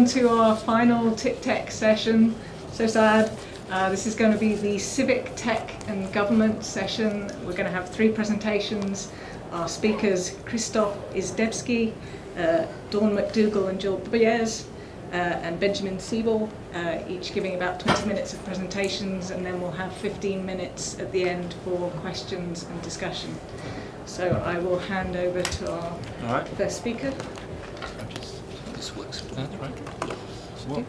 everyone to our final TICTeC session. So sad. Uh, this is going to be the Civic Tech and Government session. We're going to have three presentations. Our speakers, Christoph Izdebski, uh, Dawn McDougall and Jill Briers, uh, and Benjamin Siebel, uh, each giving about 20 minutes of presentations, and then we'll have 15 minutes at the end for questions and discussion. So I will hand over to our right. first speaker. This works. That's right. Was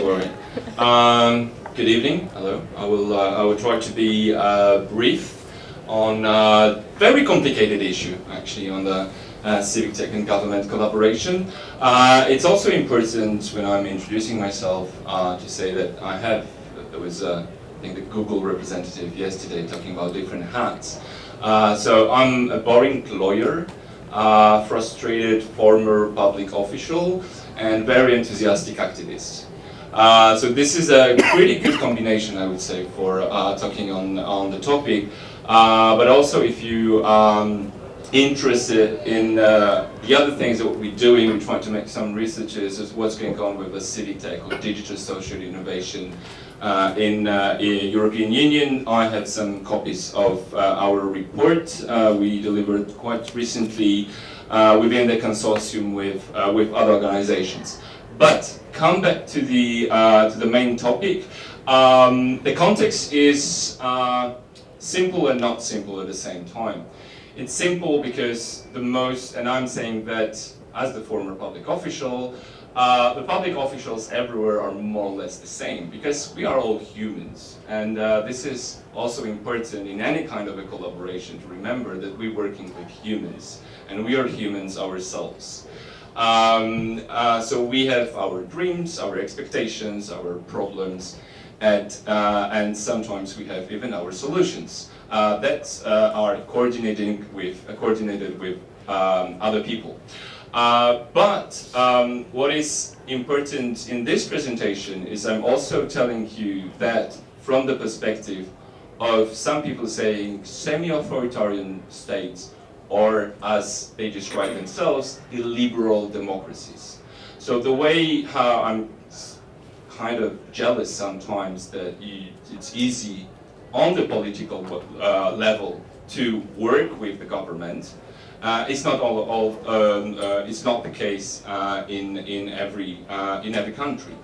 worried. Um, good evening. Hello. I will. Uh, I will try to be uh, brief on a very complicated issue, actually, on the uh, civic tech and government collaboration. Uh, it's also important when I'm introducing myself uh, to say that I have. There was, uh, I think, the Google representative yesterday talking about different hats. Uh, so I'm a boring lawyer uh, frustrated former public official, and very enthusiastic activist. Uh, so this is a pretty good combination, I would say, for uh, talking on, on the topic. Uh, but also if you um, interested in uh, the other things that we're doing, we're trying to make some researches as what's going on with the civic tech or digital social innovation uh, in, uh, European Union. I have some copies of uh, our report uh, we delivered quite recently uh, within the consortium with, uh, with other organizations. But come back to the, to the main topic. Um, the context is simple and not simple at the same time. It's simple because the most, and I'm saying that as the former public official, uh, the public officials everywhere are more or less the same because we are all humans. And uh, this is also important in any kind of a collaboration to remember that we're working with humans and we are humans ourselves. Um, uh, so we have our dreams, our expectations, our problems, and, uh, and sometimes we have even our solutions uh, that are coordinating with, coordinated with um, other people. Uh, but um, what is important in this presentation is I'm also telling you that from the perspective of some people saying semi-authoritarian states or as they describe themselves, illiberal democracies. So the way how I'm kind of jealous sometimes that you, it's easy on the political uh, level to work with the government uh, it's not all, all um, uh, it's not the case uh, in in every uh, in every country.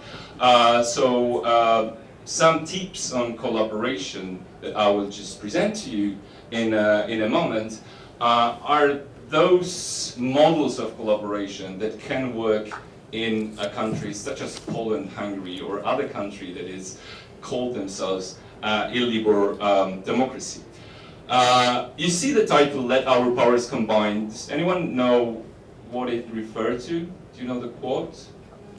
Uh, so uh, some tips on collaboration that I will just present to you in a, in a moment are those models of collaboration that can work in a country such as Poland, Hungary, or other country that is called themselves illiberal um, democracy. Uh, you see the title, Let Our Powers Combine. Does anyone know what it referred to? Do you know the quote?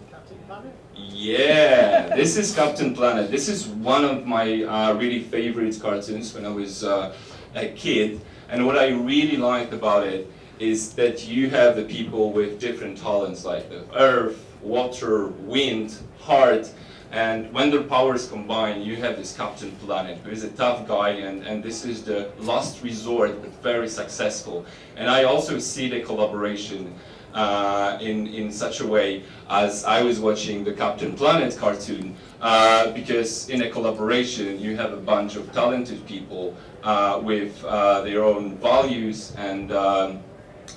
Captain Planet? Yeah, this is Captain Planet. This is one of my uh, really favorite cartoons when I was uh, a kid. And what I really liked about it is that you have the people with different talents like the earth, water, wind, heart, and when their powers combine, you have this Captain Planet, who is a tough guy, and, and this is the last resort, but very successful. And I also see the collaboration uh, in, in such a way as I was watching the Captain Planet cartoon, uh, because in a collaboration, you have a bunch of talented people uh, with uh, their own values and um,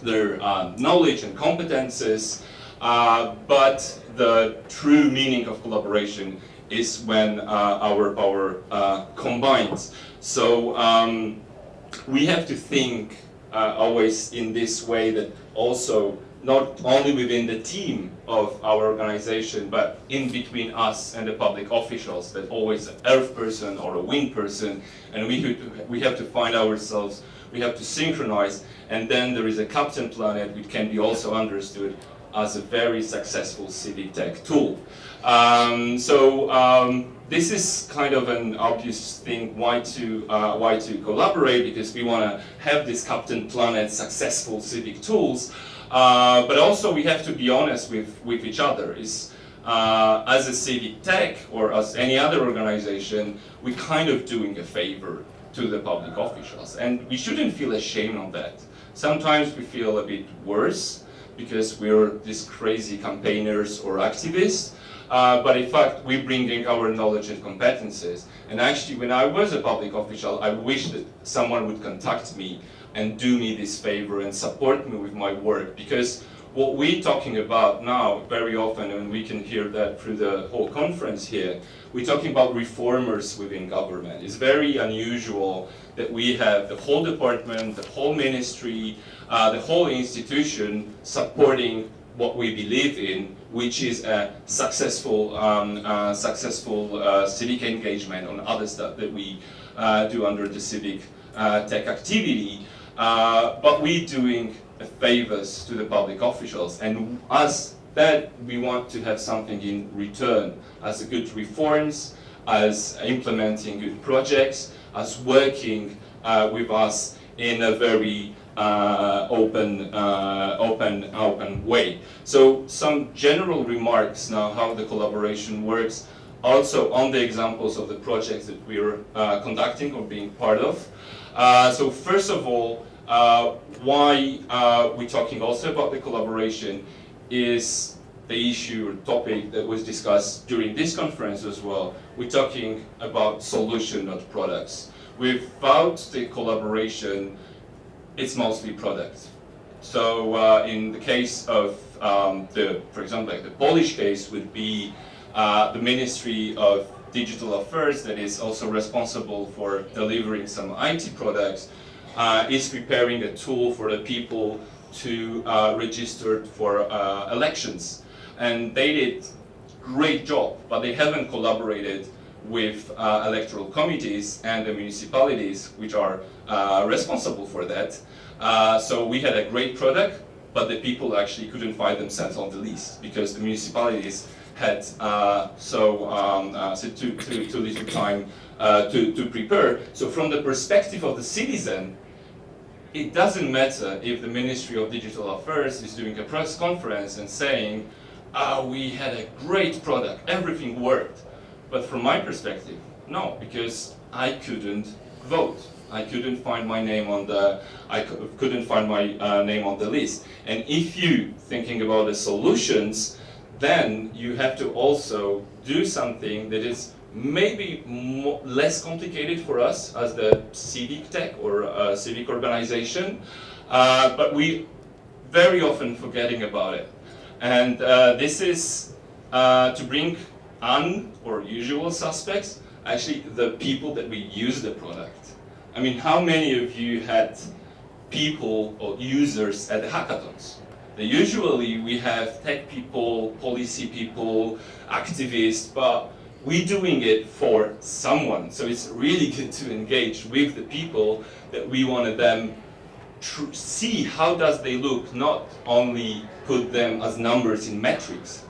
their uh, knowledge and competences, uh, but the true meaning of collaboration is when uh, our power uh, combines. So um, we have to think uh, always in this way that also not only within the team of our organization, but in between us and the public officials, that always an earth person or a wind person, and we, we have to find ourselves, we have to synchronize, and then there is a captain planet which can be also understood as a very successful civic tech tool. Um, so um, this is kind of an obvious thing why to uh, why to collaborate because we want to have this Captain Planet successful civic tools, uh, but also we have to be honest with with each other. Is uh, as a civic tech or as any other organization, we kind of doing a favor to the public officials, and we shouldn't feel ashamed of that. Sometimes we feel a bit worse because we're these crazy campaigners or activists. Uh, but in fact, we bring in our knowledge and competences. And actually, when I was a public official, I wish that someone would contact me and do me this favor and support me with my work because what we're talking about now very often, and we can hear that through the whole conference here, we're talking about reformers within government. It's very unusual that we have the whole department, the whole ministry, uh, the whole institution supporting what we believe in, which is a successful, um, uh, successful uh, civic engagement on other stuff that we uh, do under the civic uh, tech activity. Uh, but we're doing favors to the public officials. And as that, we want to have something in return, as good reforms, as implementing good projects, as working uh, with us in a very uh, open, uh, open, open way. So some general remarks now how the collaboration works, also on the examples of the projects that we're uh, conducting or being part of. Uh, so first of all, uh, why uh, we're talking also about the collaboration is the issue or topic that was discussed during this conference as well. We're talking about solution, not products. Without the collaboration, it's mostly products. So uh, in the case of um, the, for example, like the Polish case would be uh, the Ministry of Digital Affairs that is also responsible for delivering some IT products uh, is preparing a tool for the people to uh, register for uh, elections. And they did great job, but they haven't collaborated with uh, electoral committees and the municipalities which are uh, responsible for that. Uh, so we had a great product, but the people actually couldn't find themselves on the list because the municipalities had so, um, so too, too, too little time to, to prepare. So from the perspective of the citizen, it doesn't matter if the Ministry of Digital Affairs is doing a press conference and saying, ah, we had a great product, everything worked. But from my perspective, no, because I couldn't vote. I couldn't find my name on the, I couldn't find my uh, name on the list. And if you thinking about the solutions, then you have to also do something that is maybe more, less complicated for us as the civic tech or uh, civic organization, uh, but we very often forgetting about it. And uh, this is uh, to bring un or usual suspects, actually the people that we use the product. I mean, how many of you had people or users at the hackathons? Usually we have tech people, policy people, activists, but we're doing it for someone. So it's really good to engage with the people that we wanted them to see how does they look, not only put them as numbers in metrics.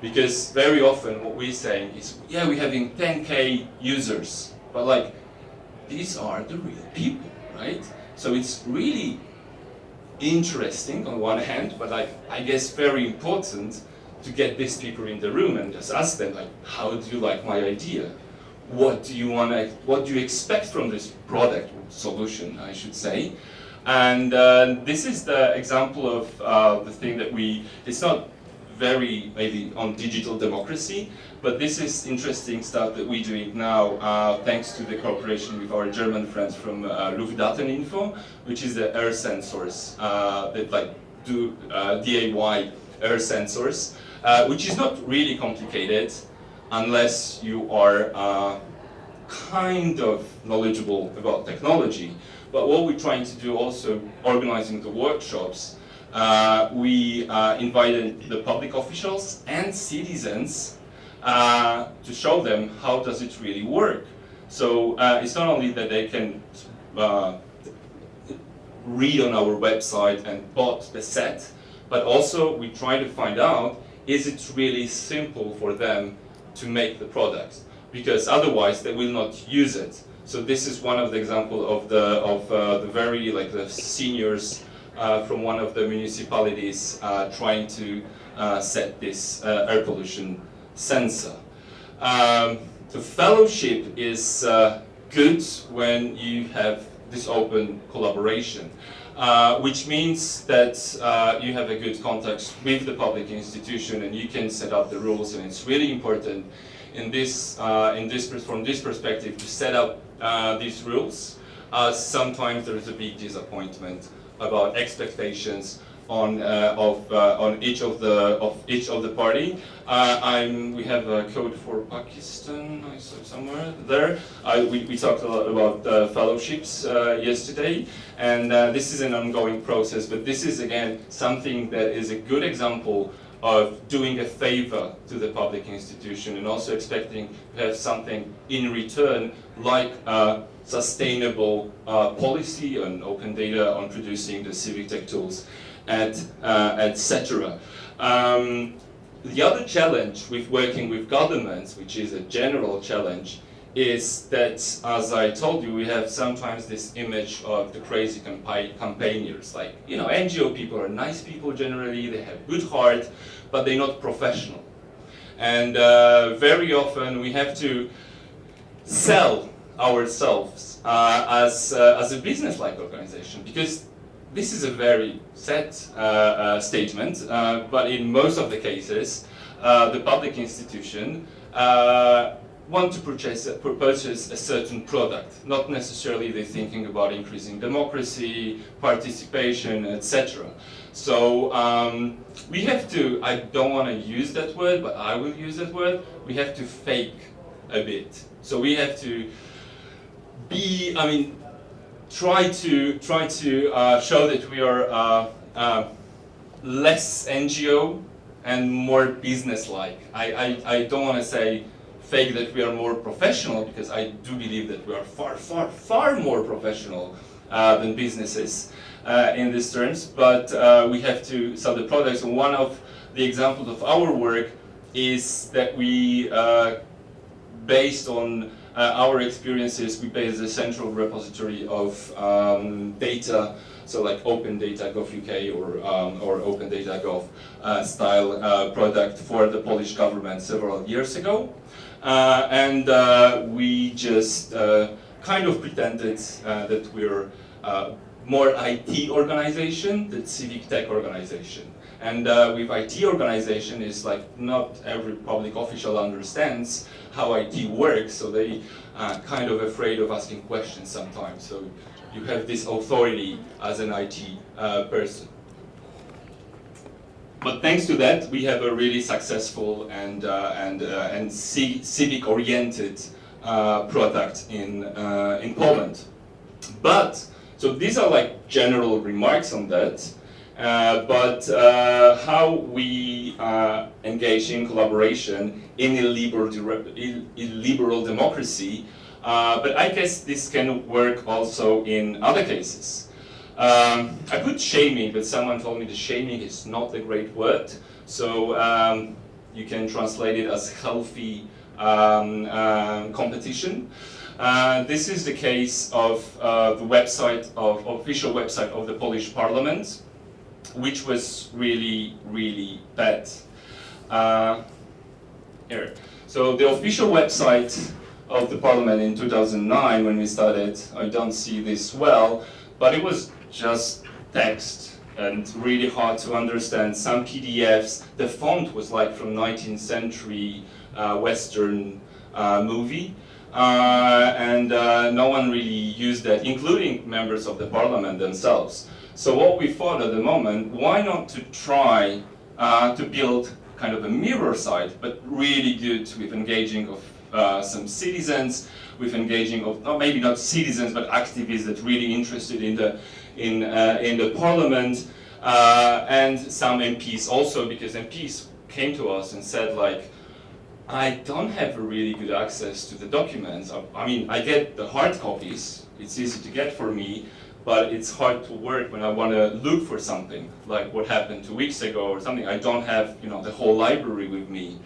Because very often what we're saying is, yeah, we're having 10K users, but like, these are the real people, right? So it's really interesting on one hand, but like, I guess very important to get these people in the room and just ask them like, how do you like my idea? What do you want to, what do you expect from this product solution, I should say? And uh, this is the example of uh, the thing that we, it's not very maybe on digital democracy, but this is interesting stuff that we're doing now uh, thanks to the cooperation with our German friends from uh, Luftdateninfo, which is the air sensors uh, that like do uh, DIY air sensors. Uh, which is not really complicated unless you are uh, kind of knowledgeable about technology. But what we're trying to do also, organizing the workshops, uh, we uh, invited the public officials and citizens uh, to show them how does it really work. So uh, it's not only that they can read on our website and bought the set, but also we try to find out is it really simple for them to make the product? Because otherwise they will not use it. So this is one of the example of the of uh, the very like the seniors uh, from one of the municipalities uh, trying to uh, set this uh, air pollution sensor. Um, the fellowship is good when you have this open collaboration. uh, which means that uh, you have a good contact with the public institution and you can set up the rules and it's really important in this, uh, in this from this perspective to set up these rules. Sometimes there is a big disappointment about expectations on uh, of uh, on each of the of each of the party. Uh, I'm we have a code for Pakistan. I saw somewhere there. we we talked a lot about fellowships yesterday, and this is an ongoing process. But this is again something that is a good example of doing a favor to the public institution and also expecting to have something in return like uh, sustainable uh, policy on open data on producing the civic tech tools and uh, etc. Um, the other challenge with working with governments, which is a general challenge, is that, as I told you, we have sometimes this image of the crazy campa campaigners. Like, you know, NGO people are nice people generally, they have good heart, but they're not professional. And uh, very often we have to sell ourselves uh, as, uh, as a business-like organization because this is a very set uh, uh, statement, but in most of the cases, the public institution want to purchase, purchase a certain product. Not necessarily they're thinking about increasing democracy, participation, etc. So um, we have to, I don't want to use that word, but I will use that word, we have to fake a bit. So we have to be, I mean, try to try to uh, show that we are uh, uh, less NGO and more business-like. I, I, I don't want to say fake that we are more professional because I do believe that we are far, far, far more professional uh, than businesses uh, in these terms, but uh, we have to sell the products. And one of the examples of our work is that we, based on our experiences, we base a central repository of um, data, so like Open Data Gov UK or, um, or Open Data Gov uh, style uh, product for the Polish government several years ago. Uh, and uh, we just uh, kind of pretended that we're more IT organization than civic tech organization. And uh, with IT organization, is like not every public official understands how IT works, so they are uh, kind of afraid of asking questions sometimes. So you have this authority as an IT uh, person. But thanks to that, we have a really successful and uh, and uh, and civic-oriented uh, product in in Poland. But so these are like general remarks on that. Uh, but uh, how we uh, engage in collaboration in a liberal, liberal democracy, uh, but I guess this can work also in other cases. Um, I put shaming, but someone told me the shaming is not a great word, so um, you can translate it as healthy um, um competition. Uh, this is the case of uh, the website of official website of the Polish Parliament which was really, really bad. Uh, here. So the official website of the parliament in 2009 when we started, I don't see this well, but it was just text and really hard to understand. Some PDFs, the font was like from 19th century uh, Western uh, movie. Uh, and uh, no one really used that, including members of the parliament themselves. So what we thought at the moment, why not to try uh, to build kind of a mirror site, but really good with engaging of uh, some citizens, with engaging of, oh, maybe not citizens, but activists that really interested in the, in, uh, in the parliament, uh, and some MPs also, because MPs came to us and said like, I don't have a really good access to the documents. I, I mean, I get the hard copies, it's easy to get for me, but it's hard to work when I want to look for something, like what happened two weeks ago or something. I don't have, you know, the whole library with me.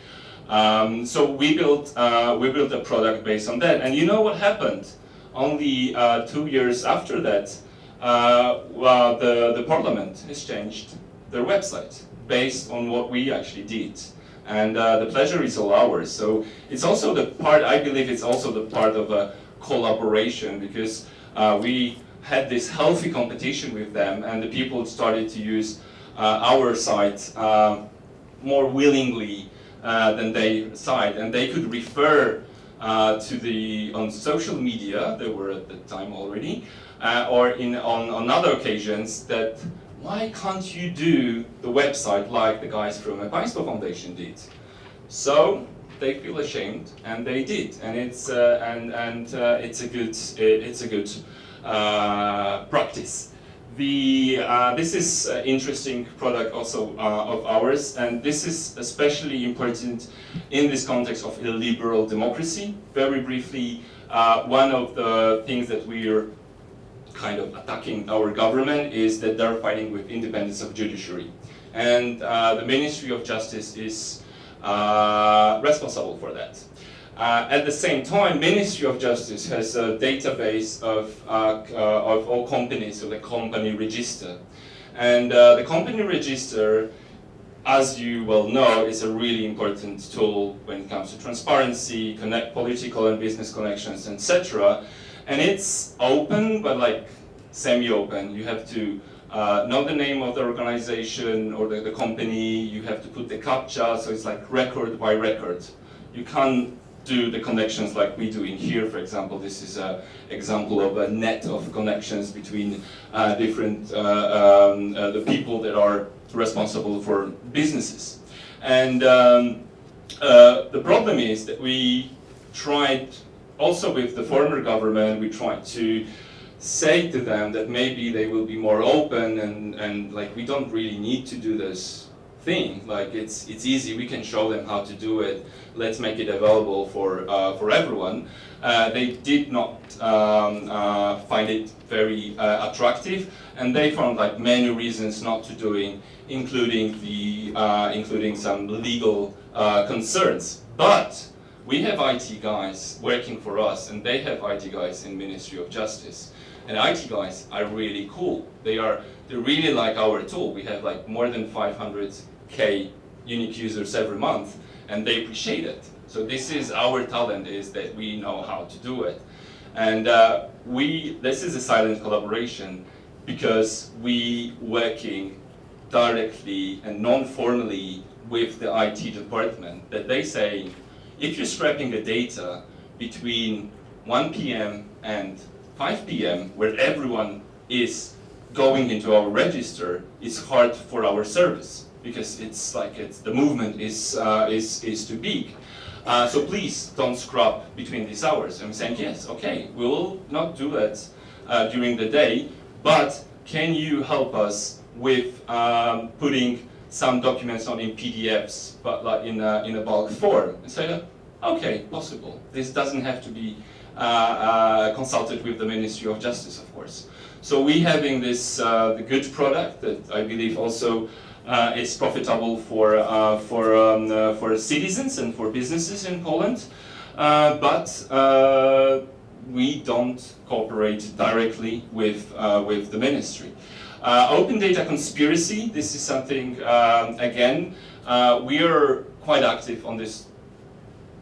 Um, so we built, uh, we built a product based on that. And you know what happened? Only uh, two years after that, uh, well, the, the parliament has changed their website based on what we actually did. And uh, the pleasure is all ours. So it's also the part, I believe it's also the part of a collaboration because uh, we had this healthy competition with them and the people started to use uh, our site uh, more willingly uh, than their site and they could refer to the on social media they were at the time already or in on, on other occasions that why can't you do the website like the guys from the Państwo Foundation did? So they feel ashamed and they did. And it's uh, and and uh, it's a good it's a good practice. The uh, this is an interesting product also uh, of ours and this is especially important in this context of illiberal democracy. Very briefly uh, one of the things that we are kind of attacking our government is that they're fighting with independence of judiciary. And the Ministry of Justice is uh, responsible for that. Uh, at the same time, Ministry of Justice has a database of, uh, uh of all companies, so the company register. And uh, the company register, as you well know, is a really important tool when it comes to transparency, connect political and business connections, etc. And it's open, but like semi-open. You have to uh, know the name of the organization or the, the, company, you have to put the CAPTCHA, so it's like record by record. You can't do the connections like we do in here, for example. This is an example of a net of connections between uh, different, uh, um, uh, the people that are responsible for businesses. And um, uh, the problem is that we tried, also with the former government, we tried to say to them that maybe they will be more open and, and like we don't really need to do this thing. Like it's it's easy. We can show them how to do it. Let's make it available for uh, for everyone. Uh, they did not um, uh, find it very uh, attractive and they found like many reasons not to doing including the uh, including some legal uh, concerns. But we have IT guys working for us and they have IT guys in Ministry of Justice. And IT guys are really cool. They are they really like our tool. We have like more than 500k unique users every month, and they appreciate it. So this is our talent is that we know how to do it, and uh, we this is a silent collaboration because we working directly and non-formally with the IT department that they say if you're scraping the data between 1 p.m. and 5 p.m. where everyone is going into our register is hard for our service because it's like it's, the movement is, uh, is, is too big. Uh, so please don't scrub between these hours. I'm saying, yes, okay, we will not do that uh, during the day, but can you help us with um, putting some documents on in PDFs, but like in a, in a bulk form? And say, okay, possible. This doesn't have to be uh, uh, consulted with the Ministry of Justice, of course. So we having this uh, the good product that I believe also uh, is profitable for uh, for um, uh, for citizens and for businesses in Poland, but we don't cooperate directly with with the ministry. open data conspiracy. This is something um, again we are quite active on this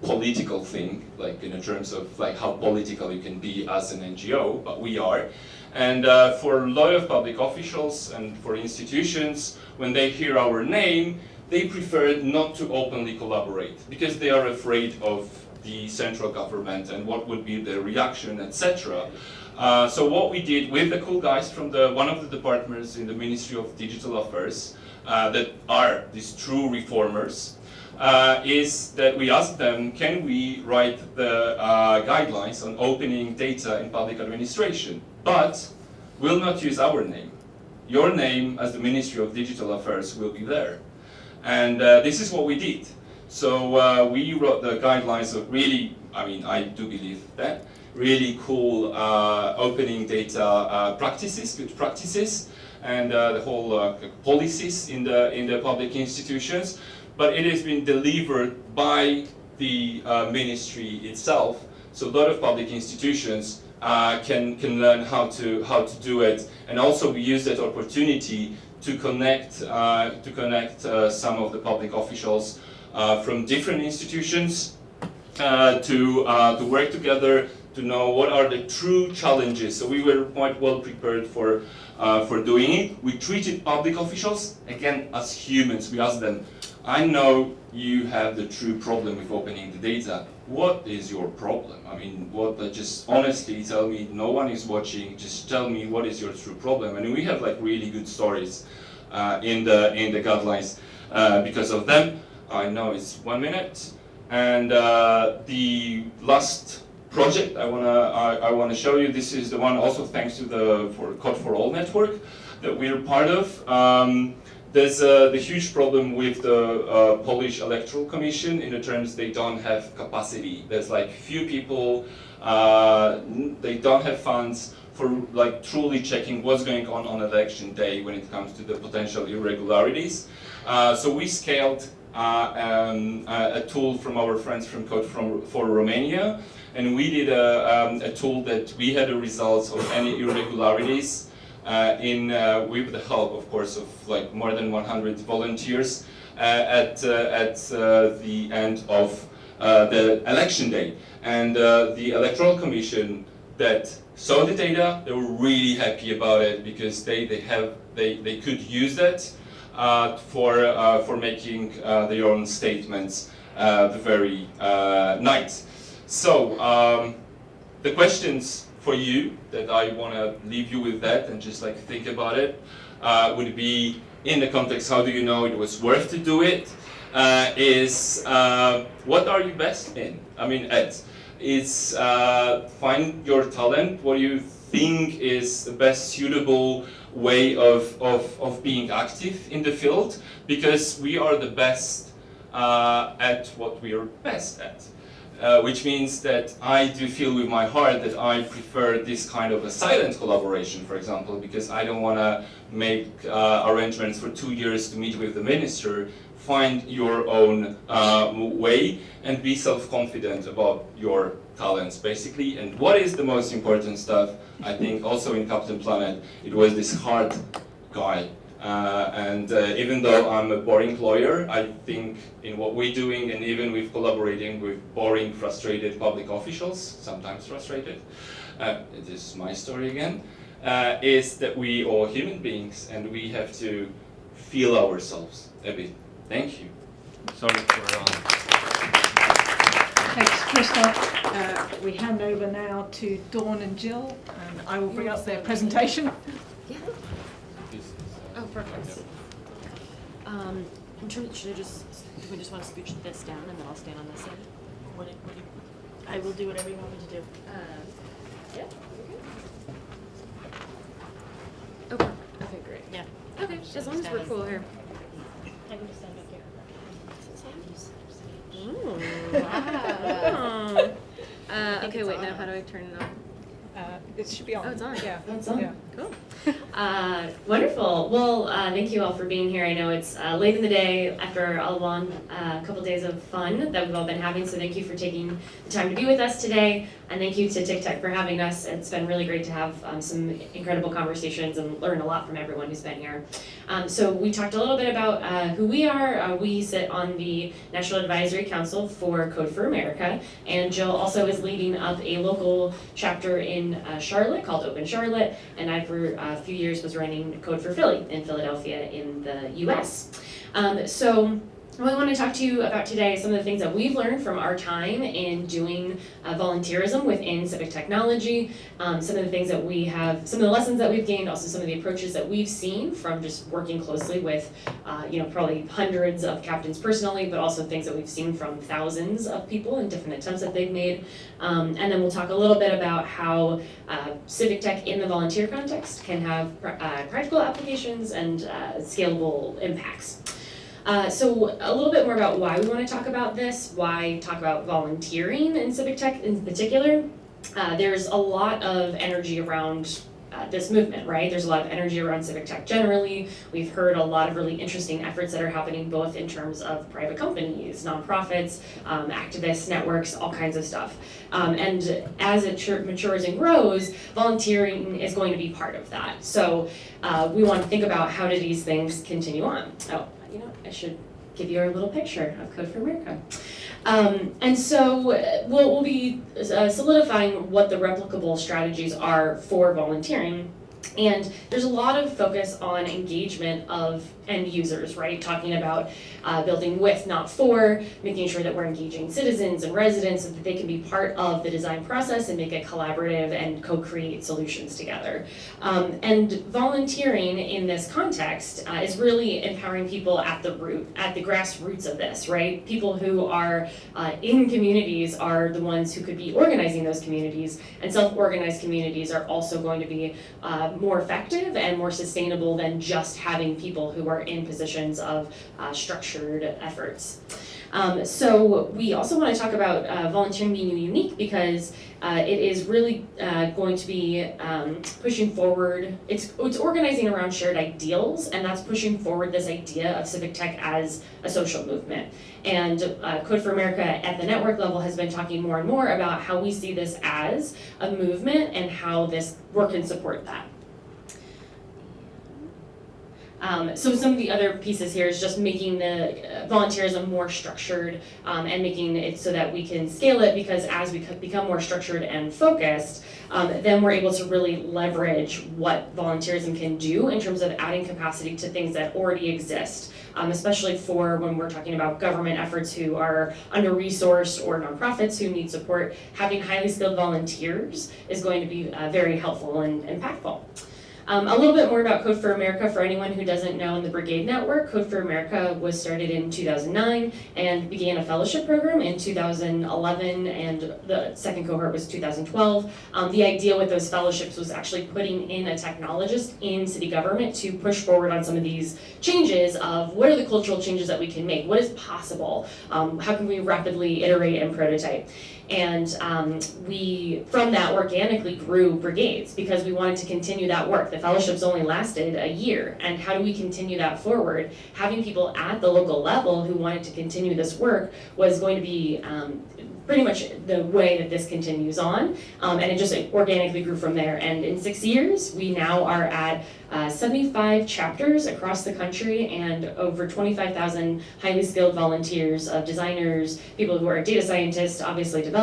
political thing, like in terms of like how political you can be as an NGO, but we are. And uh, for a lot of public officials and for institutions, when they hear our name, they prefer not to openly collaborate because they are afraid of the central government and what would be the reaction, etc. Uh, so what we did with the cool guys from the one of the departments in the Ministry of Digital Affairs uh, that are these true reformers, uh, is that we asked them, can we write the uh, guidelines on opening data in public administration, but will not use our name. Your name as the Ministry of Digital Affairs will be there. And uh, this is what we did. So uh, we wrote the guidelines of really, I mean, I do believe that, really cool uh, opening data uh, practices, good practices, and the whole policies in the, in the public institutions but it has been delivered by the uh, ministry itself. So a lot of public institutions uh, can, can learn how to, how to do it. And also we use that opportunity to connect, uh, to connect uh, some of the public officials uh, from different institutions uh, to, to work together to know what are the true challenges. So we were quite well prepared for, uh, for doing it. We treated public officials, again, as humans. We asked them, I know you have the true problem with opening the data. What is your problem? I mean, what, uh, just honestly tell me, no one is watching, just tell me what is your true problem. And we have like really good stories uh, in, the, in the guidelines uh, because of them. I know it's one minute. And uh, the last project I wanna I, I, wanna show you. This is the one also thanks to the for Code for All network that we're part of. Um, there's uh, the huge problem with the uh, Polish Electoral Commission in the terms they don't have capacity. There's like few people, uh, they don't have funds for like truly checking what's going on on election day when it comes to the potential irregularities. Uh, so we scaled uh, um, a tool from our friends from Code from, for Romania and we did a, um, a tool that we had the results of any irregularities uh, in uh, with the help, of course, of like more than 100 volunteers uh, at uh, at uh, the end of uh, the election day. And the electoral commission that saw the data, they were really happy about it because they they have they they could use that for for making their own statements the very night. So, um, the questions for you that I want to leave you with that and just like think about it uh, would be in the context, how do you know it was worth to do it? Uh, is uh, what are you best in? I mean, Ed, is uh, find your talent, what you think is the best suitable way of, of, of being active in the field? Because we are the best uh, at what we are best at. Uh, which means that I do feel with my heart that I prefer this kind of a silent collaboration, for example, because I don't want to make uh, arrangements for two years to meet with the minister. Find your own uh, way and be self-confident about your talents, basically. And what is the most important stuff, I think, also in Captain Planet, it was this hard guy and uh, even though I'm a boring lawyer, I think in what we're doing and even with collaborating with boring, frustrated public officials, sometimes frustrated, uh, this is my story again, uh, is that we are human beings and we have to feel ourselves a bit. Thank you. Sorry for... Um... Thanks, Christoph. Uh, we hand over now to Dawn and Jill, and I will bring up their presentation. Yeah. Perfect. Um, in terms, should I just, do we just want to scooch this down and then I'll stand on this side? What do, what do you? I will do whatever you want me to do. Uh, yeah, okay. Okay, okay, great. Yeah. Okay, as long as we're cool here. I can just stand up here. Ooh, wow. Uh, okay, wait, now how do I turn it on? Uh, it should be on. Oh, it's on. Yeah. It's on. Yeah. Cool. Uh, wonderful. Well, uh, thank you all for being here. I know it's uh, late in the day after a long uh, couple days of fun that we've all been having, so thank you for taking the time to be with us today. And thank you to TICTeC for having us. It's been really great to have um, some incredible conversations and learn a lot from everyone who's been here. Um, so we talked a little bit about uh, who we are. Uh, we sit on the National Advisory Council for Code for America, and Jill also is leading up a local chapter in uh, Charlotte called Open Charlotte, and I for a few years was running Code for Philly in Philadelphia in the U.S. Um, so I want to talk to you about today some of the things that we've learned from our time in doing uh, volunteerism within civic technology, um, some of the things that we have, some of the lessons that we've gained, also some of the approaches that we've seen from just working closely with, uh, you know, probably hundreds of captains personally, but also things that we've seen from thousands of people and different attempts that they've made. Um, and then we'll talk a little bit about how uh, civic tech in the volunteer context can have pr uh, practical applications and uh, scalable impacts. Uh, so a little bit more about why we want to talk about this, why talk about volunteering in civic tech in particular. Uh, there's a lot of energy around uh, this movement, right? There's a lot of energy around civic tech generally. We've heard a lot of really interesting efforts that are happening both in terms of private companies, nonprofits, um, activists, networks, all kinds of stuff. Um, and as it matures and grows, volunteering is going to be part of that. So uh, we want to think about how do these things continue on. Oh, you know, I should give you a little picture of Code for America. Um, and so we'll, we'll be uh, solidifying what the replicable strategies are for volunteering. And there's a lot of focus on engagement of end users, right? Talking about uh, building with, not for, making sure that we're engaging citizens and residents so that they can be part of the design process and make it collaborative and co-create solutions together. Um, and volunteering in this context uh, is really empowering people at the root, at the grassroots of this, right? People who are uh, in communities are the ones who could be organizing those communities, and self-organized communities are also going to be more effective and more sustainable than just having people who are in positions of uh, structured efforts. Um, so we also want to talk about uh, volunteering being unique because uh, it is really uh, going to be um, pushing forward. It's it's organizing around shared ideals, and that's pushing forward this idea of civic tech as a social movement. And uh, Code for America at the network level has been talking more and more about how we see this as a movement and how this work can support that. Um, so some of the other pieces here is just making the uh, volunteerism more structured um, and making it so that we can scale it because as we become more structured and focused, um, then we're able to really leverage what volunteerism can do in terms of adding capacity to things that already exist. Um, especially for when we're talking about government efforts who are under-resourced or nonprofits who need support, having highly skilled volunteers is going to be uh, very helpful and impactful. Um, a little bit more about Code for America for anyone who doesn't know in the Brigade Network. Code for America was started in 2009 and began a fellowship program in 2011 and the second cohort was 2012. Um, the idea with those fellowships was actually putting in a technologist in city government to push forward on some of these changes of what are the cultural changes that we can make, what is possible, um, how can we rapidly iterate and prototype. And um, we, from that, organically grew brigades because we wanted to continue that work. The fellowships only lasted a year. And how do we continue that forward? Having people at the local level who wanted to continue this work was going to be um, pretty much the way that this continues on. Um, and it just organically grew from there. And in six years, we now are at uh, 75 chapters across the country and over 25,000 highly skilled volunteers of designers, people who are data scientists, obviously developers,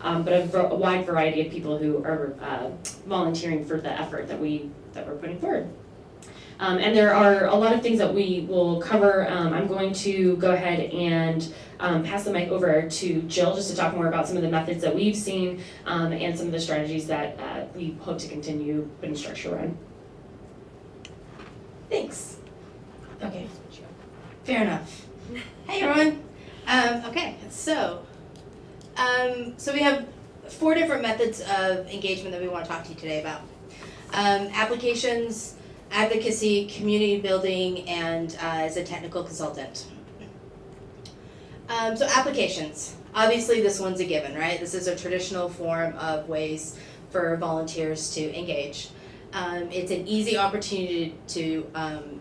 um, but a, a, wide variety of people who are uh, volunteering for the effort that, we, that we're putting forward. Um, and there are a lot of things that we will cover. Um, I'm going to go ahead and um, pass the mic over to Jill just to talk more about some of the methods that we've seen um, and some of the strategies that uh, we hope to continue putting structure around. Thanks. Okay, fair enough. Hey everyone. Um, okay, so um, so we have four different methods of engagement that we want to talk to you today about. Um, applications, advocacy, community building, and uh, as a technical consultant. Um, so applications. Obviously, this one's a given, right? This is a traditional form of ways for volunteers to engage. Um, it's an easy opportunity to um,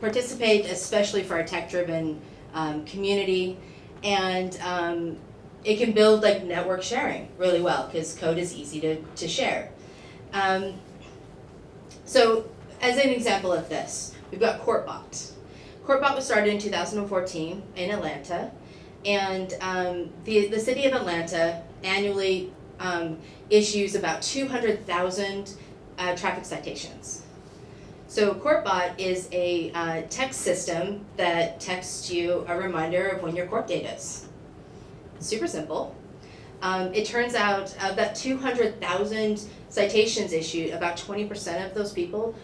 participate, especially for a tech-driven um, community, and it can build like network sharing really well because code is easy to, to share. Um, so as an example of this, we've got CourtBot. CourtBot was started in 2014 in Atlanta, and um, the, the city of Atlanta annually um, issues about 200,000 uh, traffic citations. So CourtBot is a uh, text system that texts you a reminder of when your court date is. Super simple. Um, it turns out of that 200,000 citations issued, about 20% of those people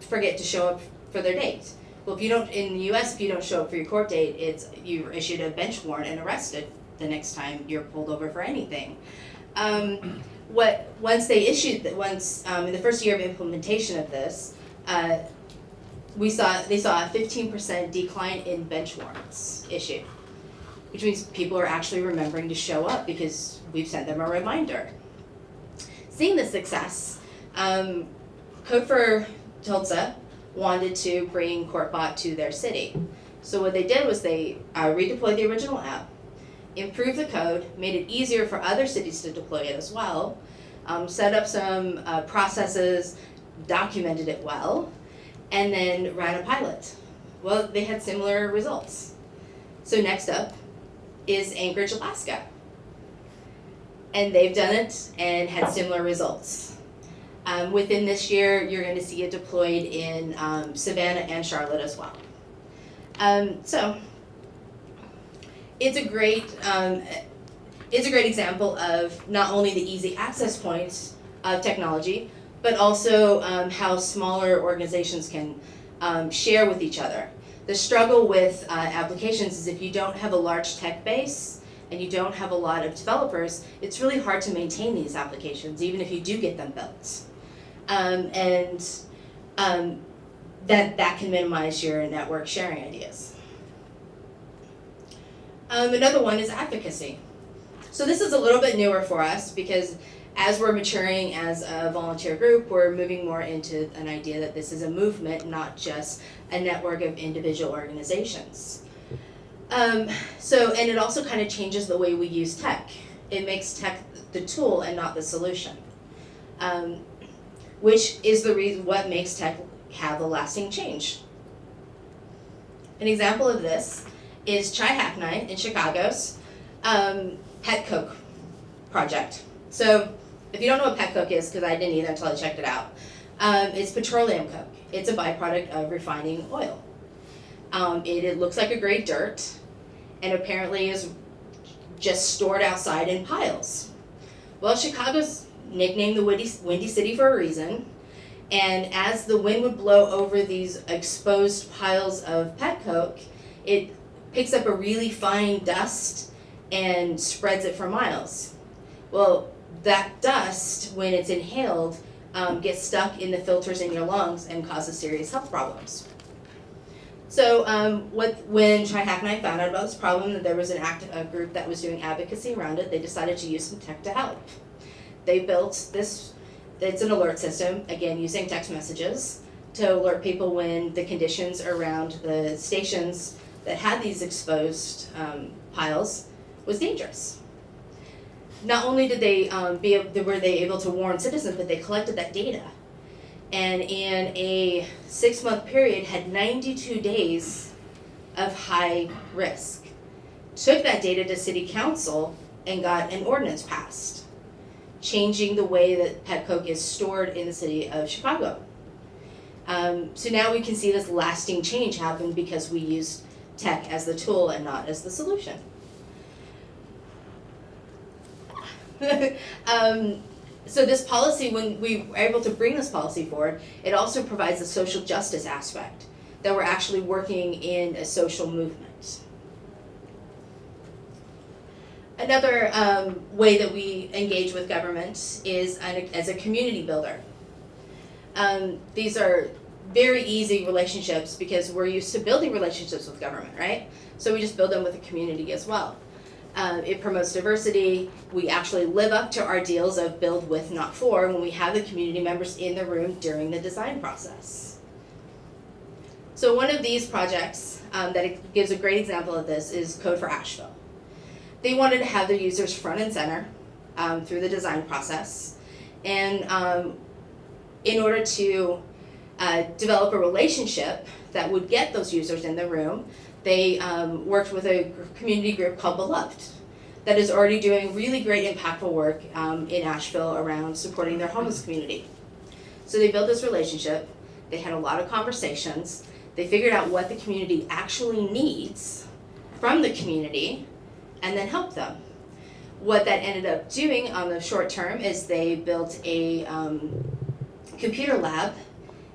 forget to show up for their date. Well, if you don't, in the US, if you don't show up for your court date, it's you're issued a bench warrant and arrested the next time you're pulled over for anything. Um, what once they issued that once um, in the first year of implementation of this, uh, we saw they saw a 15% decline in bench warrants issued, which means people are actually remembering to show up because we've sent them a reminder. Seeing the success, um, Code for Tulsa wanted to bring CourtBot to their city. So what they did was they uh, redeployed the original app, improved the code, made it easier for other cities to deploy it as well, um, set up some uh, processes, documented it well, and then ran a pilot. Well, they had similar results. So next up is Anchorage, Alaska. And they've done it and had similar results. Um, within this year, you're going to see it deployed in um, Savannah and Charlotte as well. Um, so it's a great um, it's a great example of not only the easy access points of technology, but also um, how smaller organizations can um, share with each other. The struggle with uh, applications is if you don't have a large tech base and you don't have a lot of developers, it's really hard to maintain these applications, even if you do get them built. Um, and um, that, that can minimize your network sharing ideas. Um, another one is advocacy. So this is a little bit newer for us because as we're maturing as a volunteer group, we're moving more into an idea that this is a movement, not just a network of individual organizations. Um, so, and it also kind of changes the way we use tech. It makes tech the tool and not the solution, um, which is the reason what makes tech have a lasting change. An example of this is Chi Hack Night in Chicago's um, Pet Coke project. So if you don't know what pet coke is, because I didn't either until I checked it out, um, it's petroleum coke. It's a byproduct of refining oil. Um, it, it looks like a gray dirt, and apparently is just stored outside in piles. Well, Chicago's nicknamed the Windy, Windy City for a reason, and as the wind would blow over these exposed piles of pet coke, it picks up a really fine dust and spreads it for miles. Well, that dust, when it's inhaled, um, gets stuck in the filters in your lungs and causes serious health problems. So um, what, when Chi Hack Night found out about this problem, that there was an act, a group that was doing advocacy around it, they decided to use some tech to help. They built this, it's an alert system, again, using text messages to alert people when the conditions around the stations that had these exposed um, piles was dangerous not only did they um, be were they able to warn citizens, but they collected that data, and in a six month period had 92 days of high risk. Took that data to city council and got an ordinance passed, changing the way that pet coke is stored in the city of Chicago. Um, so now we can see this lasting change happen because we used tech as the tool and not as the solution. um, so this policy, when we were able to bring this policy forward, it also provides a social justice aspect, that we're actually working in a social movement. Another um, way that we engage with government is as a community builder. Um, these are very easy relationships because we're used to building relationships with government, right? So we just build them with the community as well. Um, it promotes diversity. We actually live up to our deals of build with, not for, when we have the community members in the room during the design process. So one of these projects um, that gives a great example of this is Code for Asheville. They wanted to have their users front and center um, through the design process. And um, in order to uh, develop a relationship that would get those users in the room, they um, worked with a community group called Beloved that is already doing really great impactful work um, in Asheville around supporting their homeless community. So they built this relationship, they had a lot of conversations, they figured out what the community actually needs from the community, and then helped them. What that ended up doing on the short term is they built a um, computer lab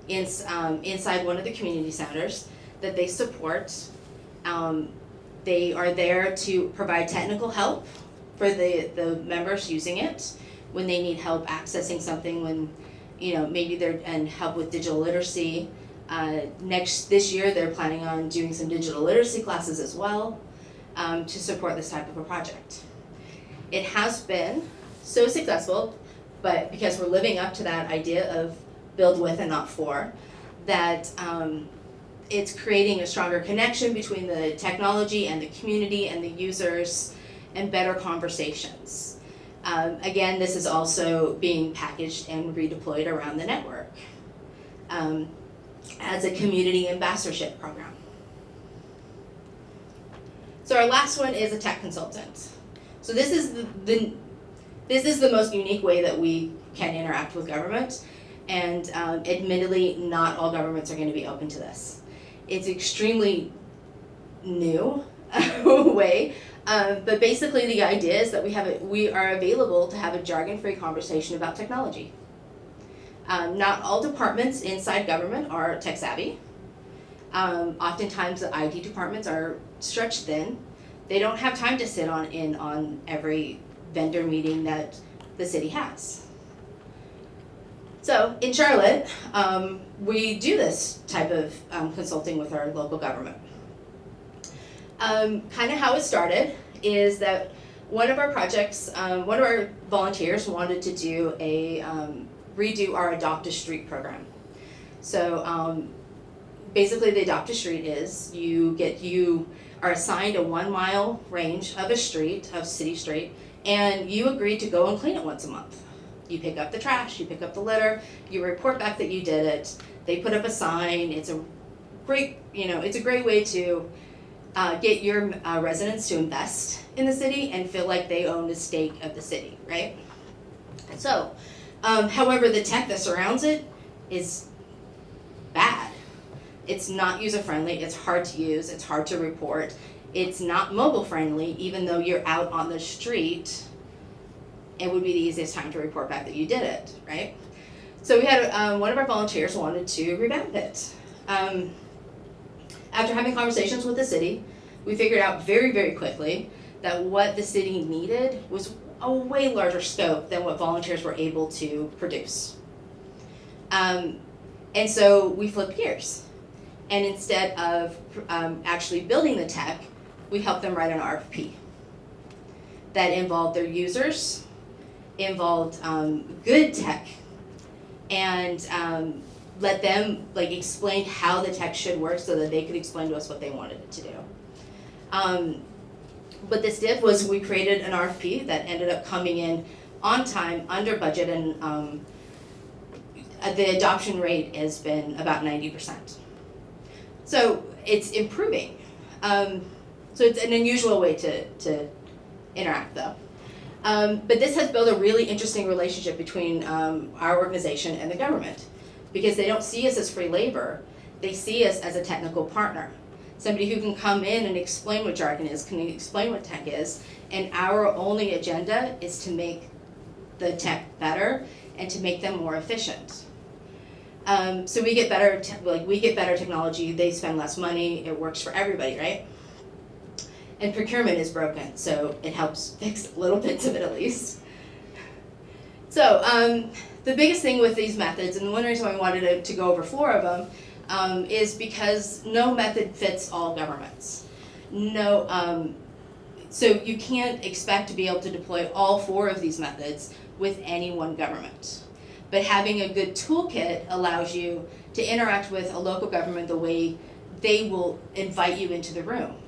in, um, inside one of the community centers that they support um, they are there to provide technical help for the, the members using it when they need help accessing something when, you know, maybe they're, and help with digital literacy. Uh, next, this year, they're planning on doing some digital literacy classes as well um, to support this type of a project. It has been so successful, but because we're living up to that idea of build with and not for, that um, it's creating a stronger connection between the technology and the community and the users and better conversations. Um, again, this is also being packaged and redeployed around the network um, as a community ambassadorship program. So our last one is a tech consultant. So this is the, the this is the most unique way that we can interact with government, and um, admittedly, not all governments are going to be open to this. It's extremely new way, um, but basically the idea is that we have a, we are available to have a jargon-free conversation about technology. Um, not all departments inside government are tech savvy. Um, oftentimes the IT departments are stretched thin. They don't have time to sit on in on every vendor meeting that the city has. So in Charlotte, um, we do this type of um, consulting with our local government. Um, kind of how it started is that one of our projects, um, one of our volunteers wanted to do a um, redo our Adopt a Street program. So um, basically, the Adopt a Street is you get you are assigned a one mile range of a street of city street, and you agree to go and clean it once a month. You pick up the trash, you pick up the litter, you report back that you did it. They put up a sign. It's a great, you know, it's a great way to uh, get your uh, residents to invest in the city and feel like they own a stake of the city, right? So, um, however, the tech that surrounds it is bad. It's not user friendly, it's hard to use, it's hard to report, it's not mobile friendly, even though you're out on the street. It would be the easiest time to report back that you did it, right? So we had um, one of our volunteers wanted to revamp it. Um, after having conversations with the city, we figured out very, very quickly that what the city needed was a way larger scope than what volunteers were able to produce. Um, and so we flipped gears. And instead of um, actually building the tech, we helped them write an RFP that involved their users, involved um, good tech, and um, let them like explain how the tech should work so that they could explain to us what they wanted it to do. Um, what this did was we created an RFP that ended up coming in on time, under budget, and um, uh, the adoption rate has been about 90%. So it's improving. Um, so it's an unusual way to, to interact though. Um, but this has built a really interesting relationship between um, our organization and the government because they don't see us as free labor, they see us as a technical partner. Somebody who can come in and explain what jargon is, can explain what tech is, and our only agenda is to make the tech better and to make them more efficient. Um, so we get better, like we get better technology, they spend less money, it works for everybody, right? And procurement is broken, so it helps fix little bits of it at least. So um, the biggest thing with these methods, and the one reason why I wanted to, to go over four of them, um, is because no method fits all governments. No, um, so you can't expect to be able to deploy all four of these methods with any one government. But having a good toolkit allows you to interact with a local government the way they will invite you into the room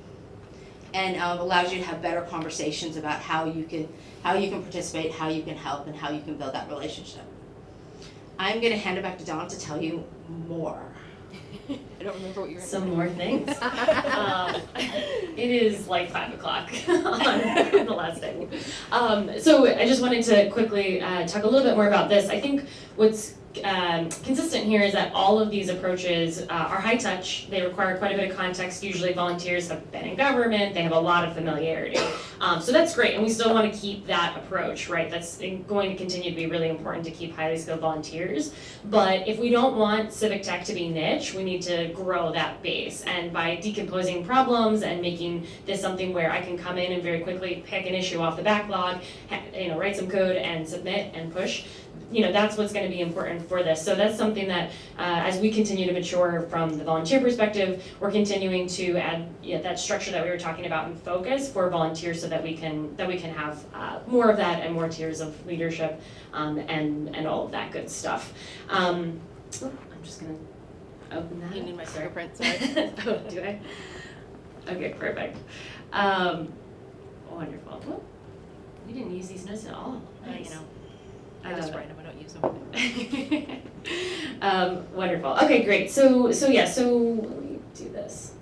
and um, allows you to have better conversations about how you can how you can participate, how you can help, and how you can build that relationship. I'm going to hand it back to Don to tell you more. I don't remember what you were. Some more things. um, it is like five o'clock on the last day. Um, so I just wanted to quickly uh, talk a little bit more about this. I think what's um, consistent here is that all of these approaches uh, are high touch. They require quite a bit of context. Usually, volunteers have been in government. They have a lot of familiarity. Um, so that's great, and we still want to keep that approach, right? That's going to continue to be really important to keep highly skilled volunteers. But if we don't want civic tech to be niche, we need to grow that base. And by decomposing problems and making this something where I can come in and very quickly pick an issue off the backlog, you know, write some code and submit and push you know that's what's going to be important for this. So that's something that uh, as we continue to mature from the volunteer perspective we're continuing to add yeah, that structure that we were talking about and focus for volunteers so that we can that we can have uh, more of that and more tiers of leadership um, and and all of that good stuff. Um, oh, i'm just going to open that You need my Sorry. fingerprint, sorry. oh do i? Okay perfect. Um, wonderful. Well, we didn't use these notes at all. Uh, you know, I just write them, Use um, wonderful. Okay, great. So, so yeah. So let me do this.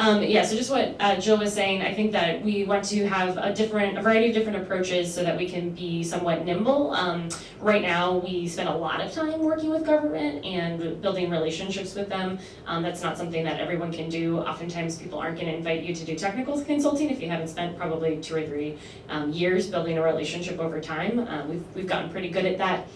Um, yeah, so just what uh, Jill was saying, I think that we want to have a different, a variety of different approaches so that we can be somewhat nimble. Um, right now, we spend a lot of time working with government and building relationships with them. Um, that's not something that everyone can do. Oftentimes, people aren't going to invite you to do technical consulting if you haven't spent probably two or three um, years building a relationship over time. Um, we've, we've gotten pretty good at that.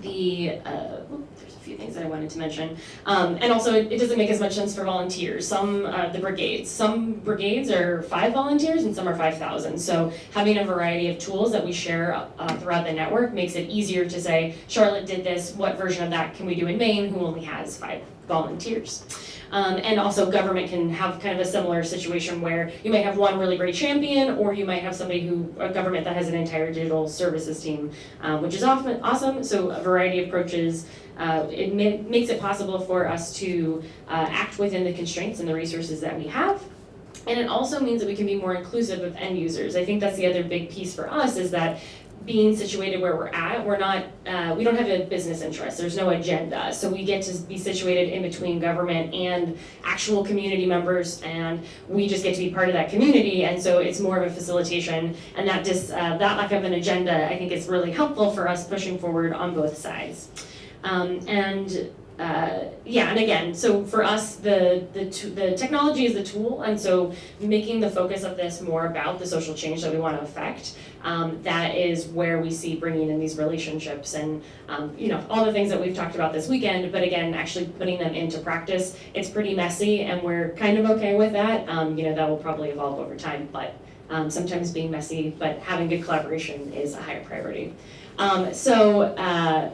The uh, there's a few things that I wanted to mention, um, and also it, it doesn't make as much sense for volunteers. Some uh, the brigades, some brigades are five volunteers and some are five thousand. So having a variety of tools that we share uh, throughout the network makes it easier to say Charlotte did this. What version of that can we do in Maine? Who only has five volunteers? Um, and also government can have kind of a similar situation where you might have one really great champion or you might have somebody who, a government that has an entire digital services team, um, which is often awesome. So a variety of approaches. Uh, it ma makes it possible for us to uh, act within the constraints and the resources that we have. And it also means that we can be more inclusive of end users. I think that's the other big piece for us is that being situated where we're at, we're not, uh, we don't have a business interest. There's no agenda. So we get to be situated in between government and actual community members, and we just get to be part of that community. And so it's more of a facilitation, and that dis, uh, that lack of an agenda, I think, is really helpful for us pushing forward on both sides. Um, and uh, yeah, and again, so for us, the, the, the technology is the tool, and so making the focus of this more about the social change that we want to affect, um, that is where we see bringing in these relationships and, um, you know, all the things that we've talked about this weekend, but again, actually putting them into practice, it's pretty messy, and we're kind of okay with that. Um, you know, that will probably evolve over time, but um, sometimes being messy, but having good collaboration is a higher priority. Um, so, uh,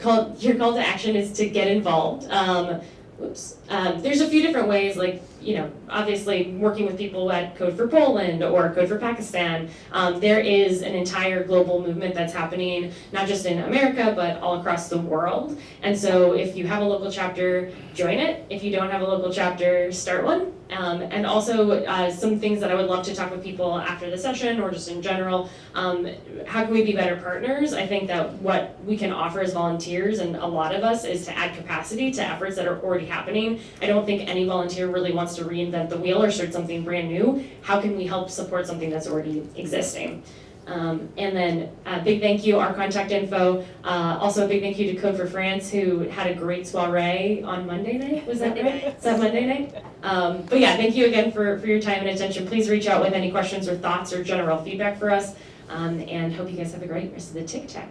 call, your call to action is to get involved. Um, whoops. Um, there's a few different ways, like, you know, obviously working with people at Code for Poland or Code for Pakistan. Um, there is an entire global movement that's happening, not just in America, but all across the world. And so if you have a local chapter, join it. If you don't have a local chapter, start one. Um, and also uh, some things that I would love to talk with people after the session or just in general. Um, how can we be better partners? I think that what we can offer as volunteers and a lot of us is to add capacity to efforts that are already happening. I don't think any volunteer really wants to reinvent the wheel or start something brand new. How can we help support something that's already existing? Um, and then a uh, big thank you, our contact info. Uh, also a big thank you to Code for France who had a great soiree on Monday night. Was that right? Is that Monday night? Um, but yeah, thank you again for, for your time and attention. Please reach out with any questions or thoughts or general feedback for us. Um, and hope you guys have a great rest of the TICTeC.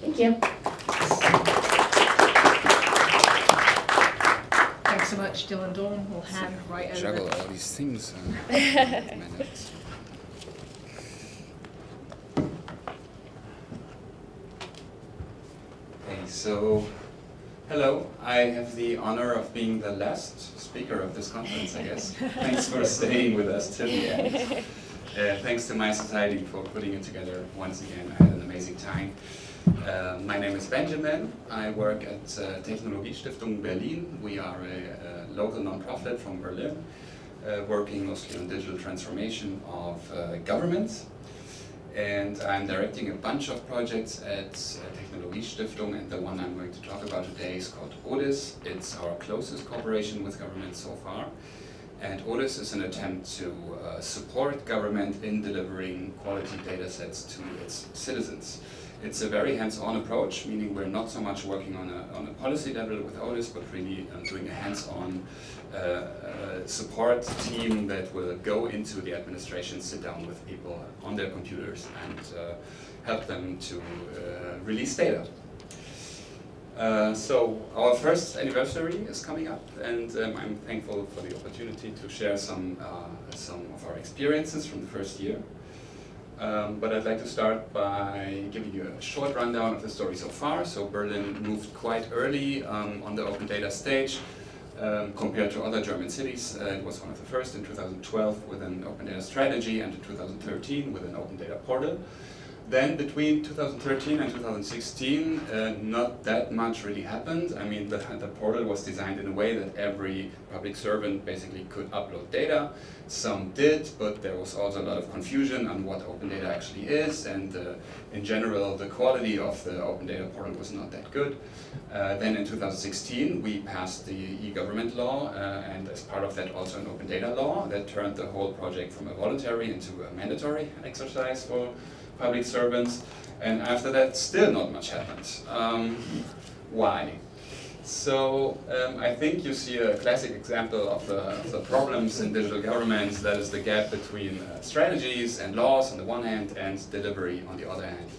Thank you. Thanks so much, Dylan Dawn. We'll hand right over. Juggle all these things. Uh, minutes. Okay, so hello. I have the honor of being the last speaker of this conference, I guess. thanks for staying with us till the end. Uh, thanks to mySociety for putting it together once again. I had an amazing time. Uh, my name is Benjamin. I work at uh, Technologiestiftung Berlin. We are a, a local nonprofit from Berlin, uh, working mostly on digital transformation of uh, governments and I'm directing a bunch of projects at uh, Technologiestiftung and the one I'm going to talk about today is called ODIS. It's our closest cooperation with government so far. And ODIS is an attempt to uh, support government in delivering quality data sets to its citizens. It's a very hands-on approach, meaning we're not so much working on a, on a policy level with ODIS, but really uh, doing a hands-on uh, uh, support team that will go into the administration, sit down with people on their computers and uh, help them to uh, release data. Uh, so our first anniversary is coming up, and um, I'm thankful for the opportunity to share some uh, some of our experiences from the first year. Um, but I'd like to start by giving you a short rundown of the story so far. So Berlin moved quite early um, on the open data stage um, compared to other German cities. Uh, it was one of the first in 2012 with an open data strategy and in 2013 with an open data portal. Then between 2013 and 2016, uh, not that much really happened. I mean, the, the portal was designed in a way that every public servant basically could upload data. Some did, but there was also a lot of confusion on what open data actually is, and uh, in general, the quality of the open data portal was not that good. Uh, then in 2016, we passed the e-government law, uh, and as part of that also an open data law that turned the whole project from a voluntary into a mandatory exercise for public servants. And after that, still not much happened. Um, why? So um, I think you see a classic example of the, of the, problems in digital governments, that is the gap between uh, strategies and laws on the one hand and delivery on the other hand.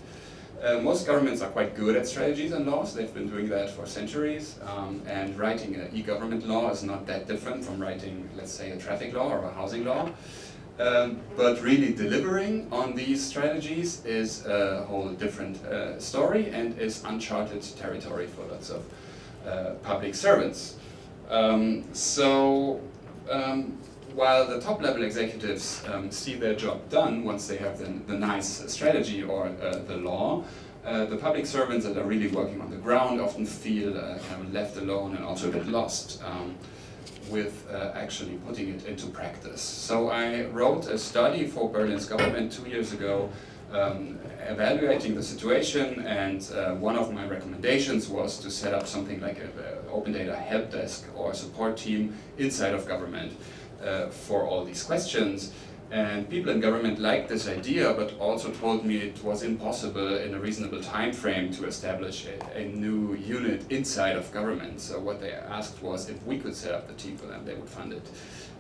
Uh, most governments are quite good at strategies and laws, they've been doing that for centuries, um, and writing an e-government law is not that different from writing, let's say, a traffic law or a housing law. Um, but really delivering on these strategies is a whole different uh, story and is uncharted territory for lots of uh, public servants. Um, so um, while the top level executives um, see their job done once they have the, the nice strategy or uh, the law, uh, the public servants that are really working on the ground often feel uh, kind of left alone and also a bit lost. With uh, actually putting it into practice. So I wrote a study for Berlin's government two years ago um, evaluating the situation and uh, one of my recommendations was to set up something like an open data help desk or support team inside of government uh, for all these questions and people in government liked this idea, but also told me it was impossible in a reasonable time frame to establish a, a, new unit inside of government. So what they asked was if we could set up the team them, they would fund it.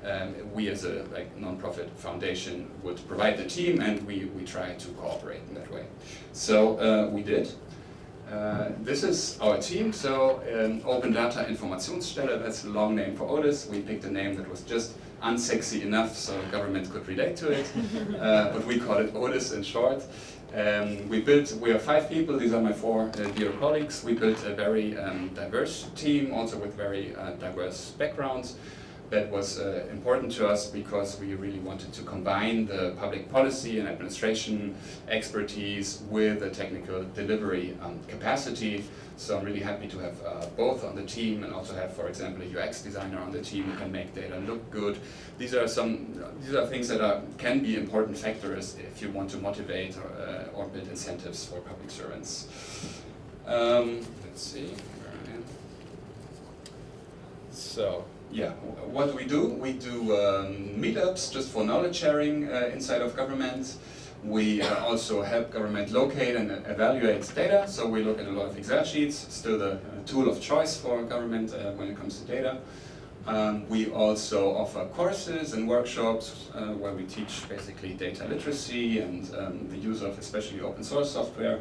Um, we as a like non-profit foundation would provide the team and we, we try to cooperate in that way. So uh, we did. Uh, this is our team, so um, Open Data Informationsstelle, that's a long name for ODIS. We picked a name that was just unsexy enough so government could relate to it, uh, but we call it ODIS in short. Um, we built, we are five people, these are my four uh, dear colleagues. We built a very um, diverse team, also with very uh, diverse backgrounds. That was uh, important to us because we really wanted to combine the public policy and administration expertise with the technical delivery um, capacity so I'm really happy to have uh, both on the team and also have, for example, a UX designer on the team who can make data look good. These are some, these are things that are, can be important factors if you want to motivate or, uh, or build incentives for public servants. Um, let's see, So, yeah, what do we do? We do um, meetups just for knowledge sharing uh, inside of government. We uh, also help government locate and evaluate data, so we look at a lot of Excel sheets, still the uh, tool of choice for government uh, when it comes to data. Um, we also offer courses and workshops uh, where we teach basically data literacy and um, the use of especially open source software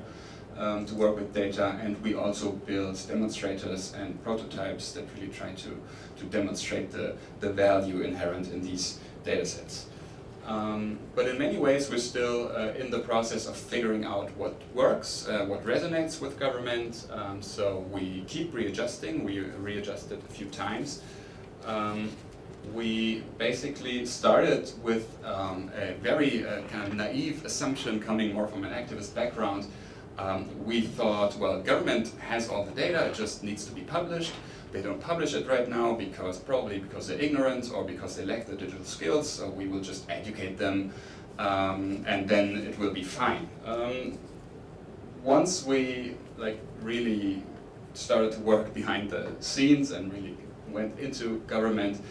um, to work with data and we also build demonstrators and prototypes that really try to, to demonstrate the, the value inherent in these data sets. Um, but in many ways, we're still uh, in the process of figuring out what works, uh, what resonates with government. Um, so we keep readjusting. We readjusted a few times. Um, we basically started with um, a very uh, kind of naive assumption coming more from an activist background. Um, we thought, well, government has all the data, it just needs to be published. They don't publish it right now because probably because they're ignorant or because they lack the digital skills, so we will just educate them um, and then it will be fine. Um, once we like really started to work behind the scenes and really went into government,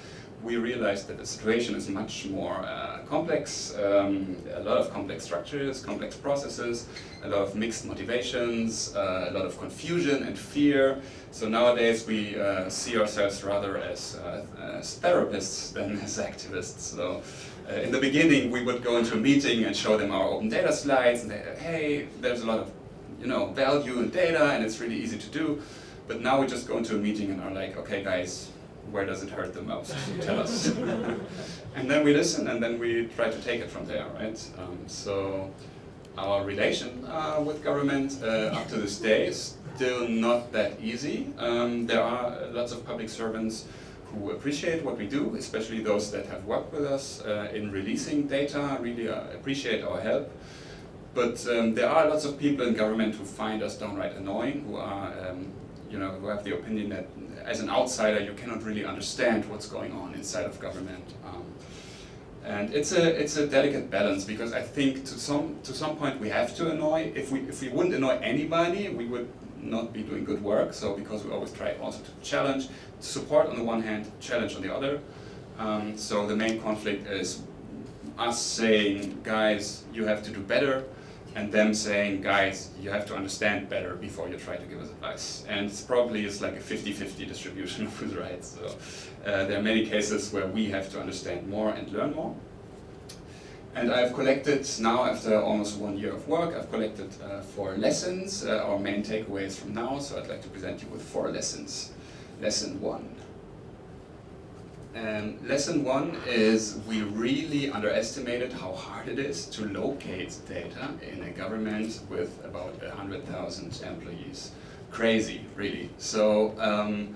we realized that the situation is much more uh, complex, um, a lot of complex structures, complex processes, a lot of mixed motivations, uh, a lot of confusion and fear. So nowadays we uh, see ourselves rather as, uh, as, therapists than as activists. So uh, in the beginning we would go into a meeting and show them our open data slides and they, hey, there's a lot of you know, value in data and it's really easy to do. But now we just go into a meeting and are like, okay guys, where does it hurt the most? Tell us. and then we listen and then we try to take it from there, right? Um, so our relation uh, with government uh, up to this day is still not that easy. Um, there are lots of public servants who appreciate what we do, especially those that have worked with us uh, in releasing data, really uh, appreciate our help. but um, there are lots of people in government who find us downright annoying, who are, um, you know, who have the opinion that as an outsider you cannot really understand what's going on inside of government. Um, and it's a it's a delicate balance because I think to some to some point we have to annoy. If we if we wouldn't annoy anybody, we would not be doing good work. So because we always try also to challenge, support on the one hand, challenge on the other. Um, so the main conflict is us saying, guys, you have to do better, and them saying, guys, you have to understand better before you try to give us advice. And it's probably it's like a 50-50 distribution of who's right. So uh, there are many cases where we have to understand more and learn more. And I've collected, now after almost one year of work, I've collected uh, four lessons, uh, our main takeaways from now, so I'd like to present you with four lessons. Lesson one. Um, lesson one is we really underestimated how hard it is to locate data in a government with about 100,000 employees. Crazy, really. So um,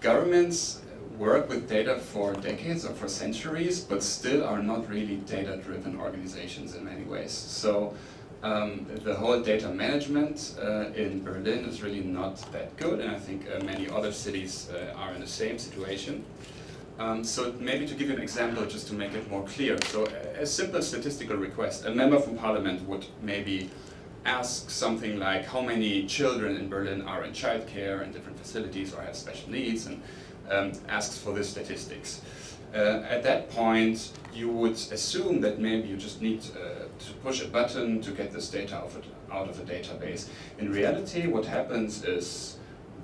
governments work with data for decades or for centuries, but still are not really data-driven organizations in many ways. So um, the whole data management uh, in Berlin is really not that good, and I think uh, many other cities uh, are in the same situation. Um, so maybe to give you an example, just to make it more clear. So a, simple statistical request, a member from parliament would maybe ask something like how many children in Berlin are in childcare and different facilities or have special needs, and um, asks for the statistics. Uh, at that point, you would assume that maybe you just need uh, to push a button to get this data out of, a, out of a database. In reality, what happens is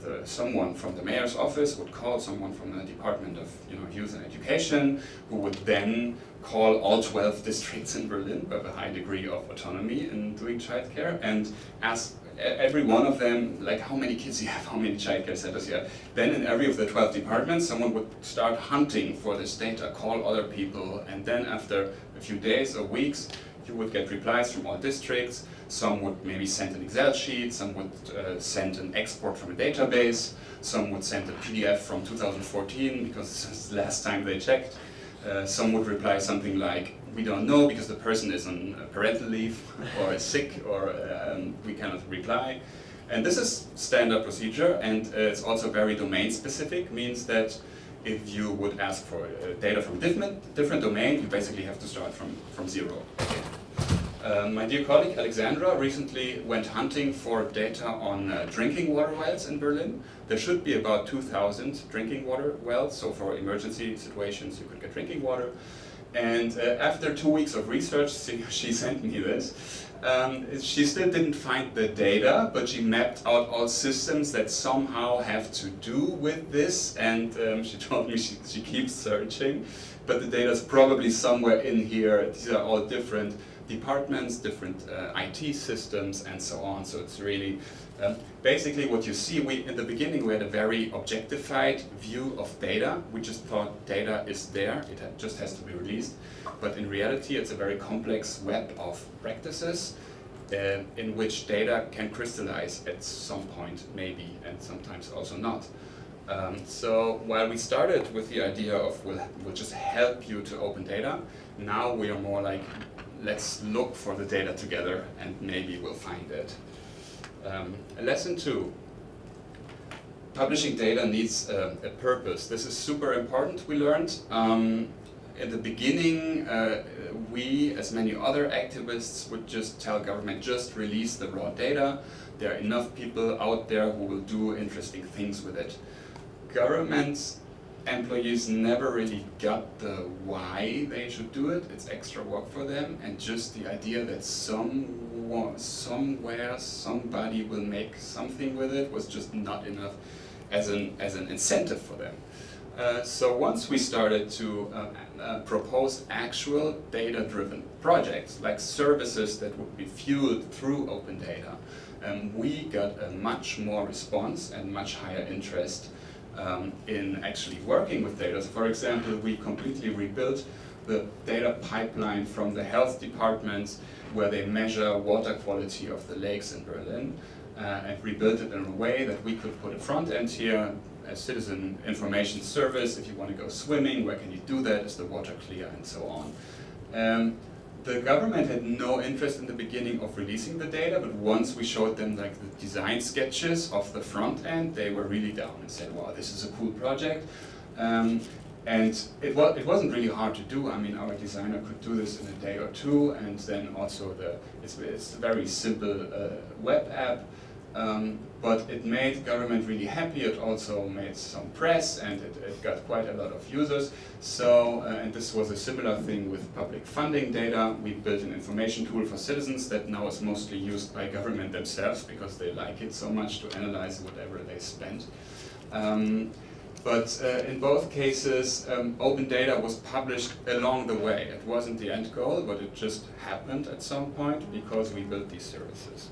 the, someone from the mayor's office would call someone from the Department of you know, Youth and Education, who would then call all 12 districts in Berlin with a high degree of autonomy in doing childcare and ask every one of them, like how many kids you have, how many childcare centers you have. Then in every of the 12 departments, someone would start hunting for this data, call other people, and then after a few days or weeks, you would get replies from all districts. Some would maybe send an Excel sheet, some would uh, send an export from a database, some would send a PDF from 2014 because it's the last time they checked. Uh, some would reply something like, we don't know because the person is on parental leave or is sick or um, we cannot reply. And this is standard procedure and uh, it's also very domain specific, means that if you would ask for uh, data from different, different domain, you basically have to start from, from zero. Uh, my dear colleague Alexandra recently went hunting for data on uh, drinking water wells in Berlin. There should be about 2,000 drinking water wells, so for emergency situations you could get drinking water. And uh, after two weeks of research, she, she sent me this. Um, she still didn't find the data, but she mapped out all systems that somehow have to do with this, and um, she told me she, she keeps searching, but the data is probably somewhere in here. These are all different departments, different uh, IT systems, and so on. So it's really um, basically what you see. We in the beginning we had a very objectified view of data. We just thought data is there; it ha just has to be released. But in reality, it's a very complex web of practices uh, in which data can crystallize at some point, maybe, and sometimes also not. Um, so while we started with the idea of we'll, we'll just help you to open data, now we are more like let's look for the data together and maybe we'll find it. Um, lesson two, publishing data needs a, a, purpose. This is super important, we learned. Um, at the beginning, uh, we, as many other activists, would just tell government, just release the raw data. There are enough people out there who will do interesting things with it. Governments employees never really got the why they should do it. It's extra work for them, and just the idea that some somewhere somebody will make something with it was just not enough as an as an incentive for them. Uh, so once we started to uh, uh, propose actual data-driven projects, like services that would be fueled through open data, um, we got a much more response and much higher interest um, in actually working with data. So for example, we completely rebuilt the data pipeline from the health departments where they measure water quality of the lakes in Berlin uh, and rebuilt it in a way that we could put a front end here, a citizen information service, if you want to go swimming, where can you do that, is the water clear, and so on. Um, the government had no interest in the beginning of releasing the data, but once we showed them like the design sketches of the front end, they were really down and said, wow, this is a cool project. Um, and it, wa it wasn't really hard to do. I mean, our designer could do this in a day or two, and then also the it's, it's a very simple uh, web app. Um, but it made government really happy. It also made some press, and it, it got quite a lot of users. So, uh, and this was a similar thing with public funding data. We built an information tool for citizens that now is mostly used by government themselves because they like it so much to analyze whatever they spend. Um, but uh, in both cases, um, open data was published along the way. It wasn't the end goal, but it just happened at some point because we built these services.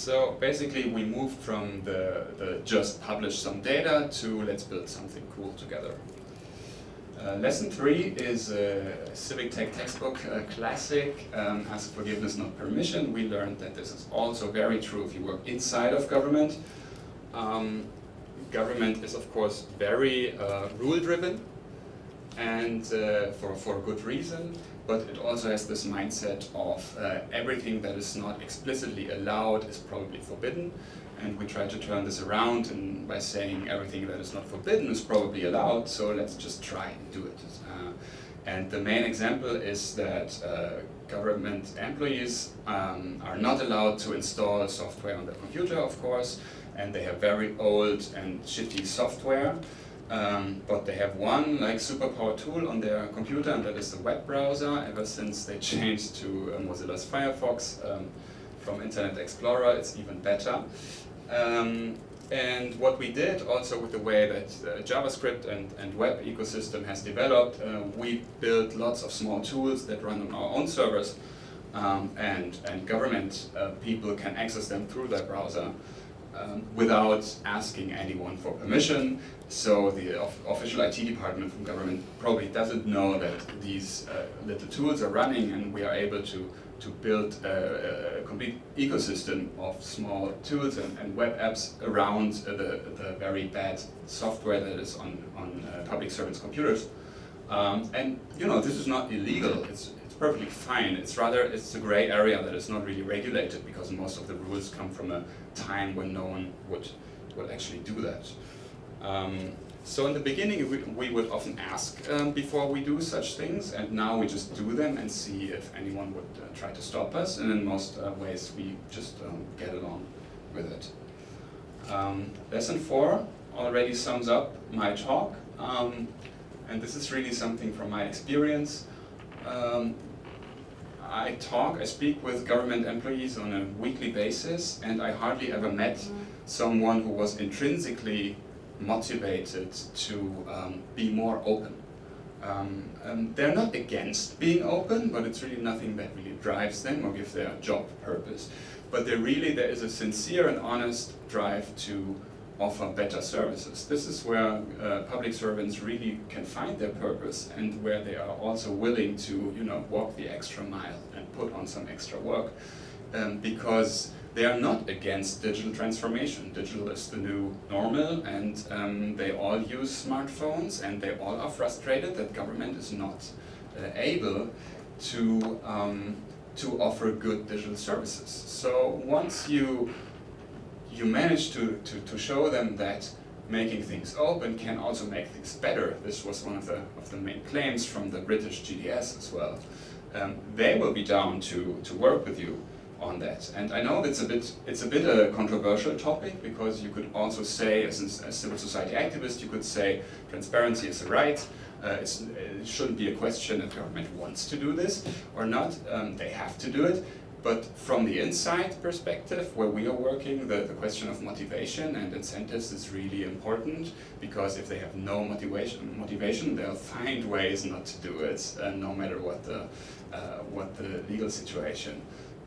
So basically we moved from the, the just publish some data to let's build something cool together. Uh, lesson three is a civic tech textbook a classic, um, ask forgiveness, not permission. We learned that this is also very true if you work inside of government. Um, government is of course very uh, rule driven and uh, for, for good reason, but it also has this mindset of uh, everything that is not explicitly allowed is probably forbidden and we try to turn this around and by saying everything that is not forbidden is probably allowed, so let's just try and do it. Uh, and the main example is that uh, government employees um, are not allowed to install software on their computer, of course, and they have very old and shitty software. Um, but they have one like superpower tool on their computer, and that is the web browser. Ever since they changed to uh, Mozilla's Firefox um, from Internet Explorer, it's even better. Um, and what we did also with the way that uh, JavaScript and, and web ecosystem has developed, uh, we built lots of small tools that run on our own servers um, and, and government uh, people can access them through their browser um, without asking anyone for permission. So the official IT department from government probably doesn't know that these uh, little tools are running and we are able to to build a, a, complete ecosystem of small tools and, and web apps around uh, the, the very bad software that is on, on uh, public servants' computers. Um, and you know, this is not illegal, it's perfectly fine. It's rather, it's a gray area that is not really regulated because most of the rules come from a time when no one would, would actually do that. Um, so in the beginning, we, we would often ask um, before we do such things, and now we just do them and see if anyone would uh, try to stop us, and in most uh, ways we just um, get along with it. Um, lesson four already sums up my talk, um, and this is really something from my experience. I talk, I speak with government employees on a weekly basis, and I hardly ever met someone who was intrinsically motivated to um, be more open. Um, they're not against being open, but it's really nothing that really drives them or gives their job purpose. But really, there is a sincere and honest drive to offer better services. This is where uh, public servants really can find their purpose and where they are also willing to, you know, walk the extra mile and put on some extra work. Um, because they are not against digital transformation. Digital is the new normal and um, they all use smartphones and they all are frustrated that government is not uh, able to, um, to offer good digital services. So once you, you manage to, to, to show them that making things open can also make things better, this was one of the, of the main claims from the British GDS as well, um, they will be down to, to work with you on that. And I know it's a bit it's a bit a controversial topic because you could also say, as a civil society activist, you could say transparency is a right. Uh, it shouldn't be a question if government wants to do this or not. Um, they have to do it. But from the inside perspective, where we are working, the, the question of motivation and incentives is really important because if they have no motivation, motivation they'll find ways not to do it, uh, no matter what the, uh, what the legal situation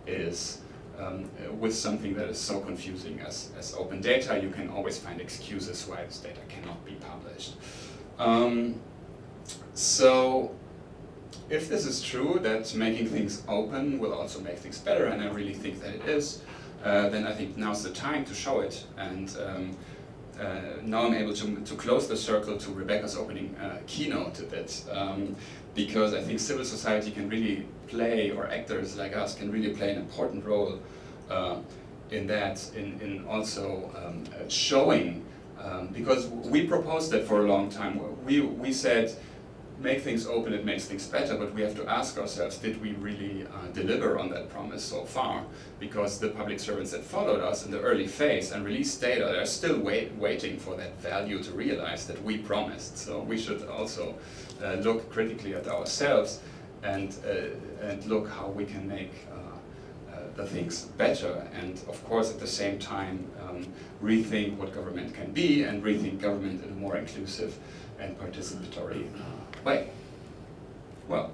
is um, with something that is so confusing as, as open data, you can always find excuses why this data cannot be published. Um, so if this is true, that making things open will also make things better, and I really think that it is, uh, then I think now's the time to show it. And um, uh, now I'm able to, to close the circle to Rebecca's opening uh, keynote a bit, um, because I think civil society can really play, or actors like us can really play an important role uh, in that, in, in also um, uh, showing, um, because we proposed that for a long time. We, we said, make things open, it makes things better, but we have to ask ourselves, did we really uh, deliver on that promise so far? Because the public servants that followed us in the early phase and released data, they're still wait, waiting for that value to realize that we promised. So we should also uh, look critically at ourselves and, uh, and look how we can make uh, uh, the things better and of course at the same time um, rethink what government can be and rethink government in a more inclusive and participatory way. Well,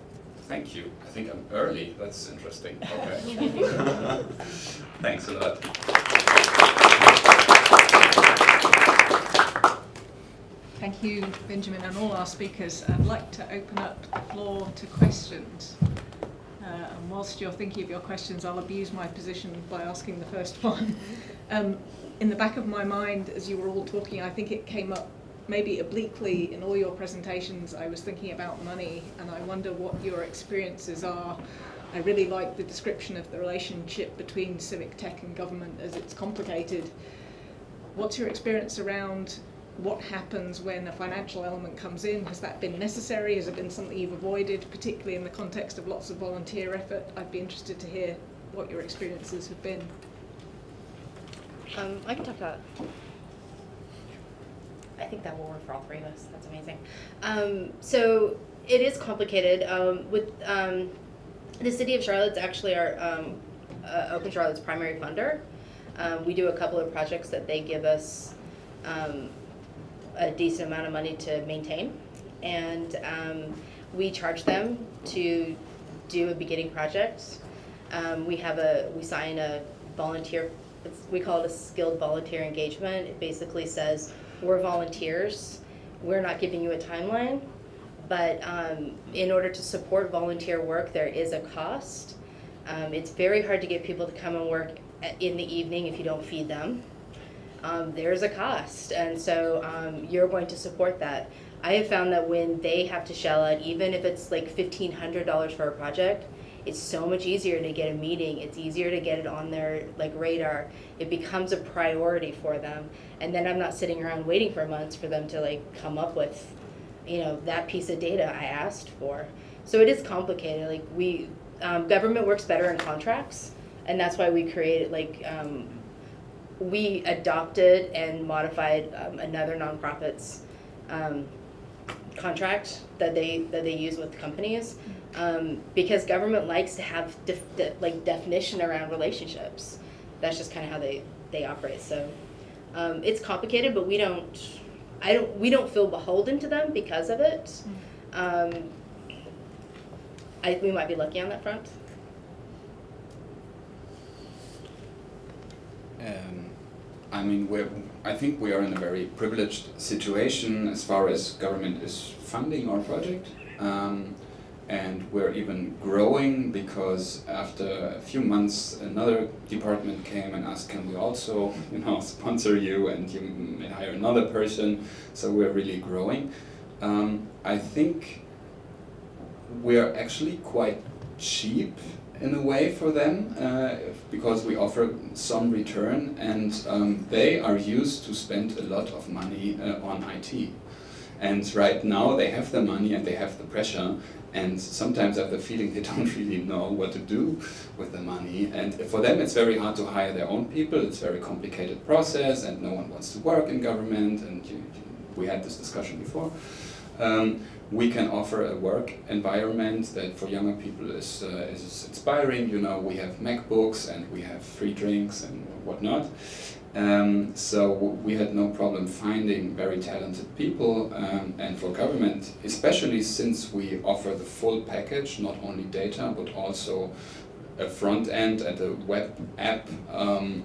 thank you. I think I'm early. That's interesting. Okay. Thanks a lot. Thank you, Benjamin, and all our speakers. I'd like to open up the floor to questions. Uh, and whilst you're thinking of your questions, I'll abuse my position by asking the first one. Um, in the back of my mind, as you were all talking, I think it came up maybe obliquely in all your presentations. I was thinking about money, and I wonder what your experiences are. I really like the description of the relationship between civic tech and government as it's complicated. What's your experience around what happens when a financial element comes in? Has that been necessary? Has it been something you've avoided, particularly in the context of lots of volunteer effort? I'd be interested to hear what your experiences have been. Um, I can talk about. I think that will work for all three of us. That's amazing. Um, so it is complicated. Um, with um, the city of Charlotte's actually our um, uh, Open Charlotte's primary funder. Um, we do a couple of projects that they give us um, a decent amount of money to maintain, and we charge them to do a beginning project. We have a we sign a volunteer. We call it a skilled volunteer engagement. It basically says we're volunteers. We're not giving you a timeline, but um, in order to support volunteer work, there is a cost. Um, it's very hard to get people to come and work in the evening if you don't feed them. Um, there's a cost, and so um, you're going to support that. I have found that when they have to shell out, even if it's like fifteen hundred dollars for a project, it's so much easier to get a meeting. It's easier to get it on their like radar. It becomes a priority for them, and then I'm not sitting around waiting for months for them to like come up with, you know, that piece of data I asked for. So it is complicated. Like we, um, government works better in contracts, and that's why we created like. Um, we adopted and modified um, another nonprofit's um, contract that they that they use with companies um, because government likes to have def- de- like definition around relationships. That's just kind of how they they operate. So um, it's complicated, but we don't. I don't. We don't feel beholden to them because of it. Um, I, we might be lucky on that front. Um, I mean, we're, I think we are in a very privileged situation as far as government is funding our project. Um, and we're even growing because after a few months another department came and asked can we also you know sponsor you and you may hire another person so we're really growing um, I think we're actually quite cheap in a way for them uh, because we offer some return and um, they are used to spend a lot of money uh, on IT. And right now they have the money and they have the pressure and sometimes I have the feeling they don't really know what to do with the money and for them it's very hard to hire their own people, it's a very complicated process and no one wants to work in government and you, you, we had this discussion before. Um, we can offer a work environment that for younger people is, uh, is inspiring. You know, we have MacBooks and we have free drinks and whatnot. Um, so we had no problem finding very talented people um, and for government, especially since we offer the full package, not only data, but also a front end and a web app. Um,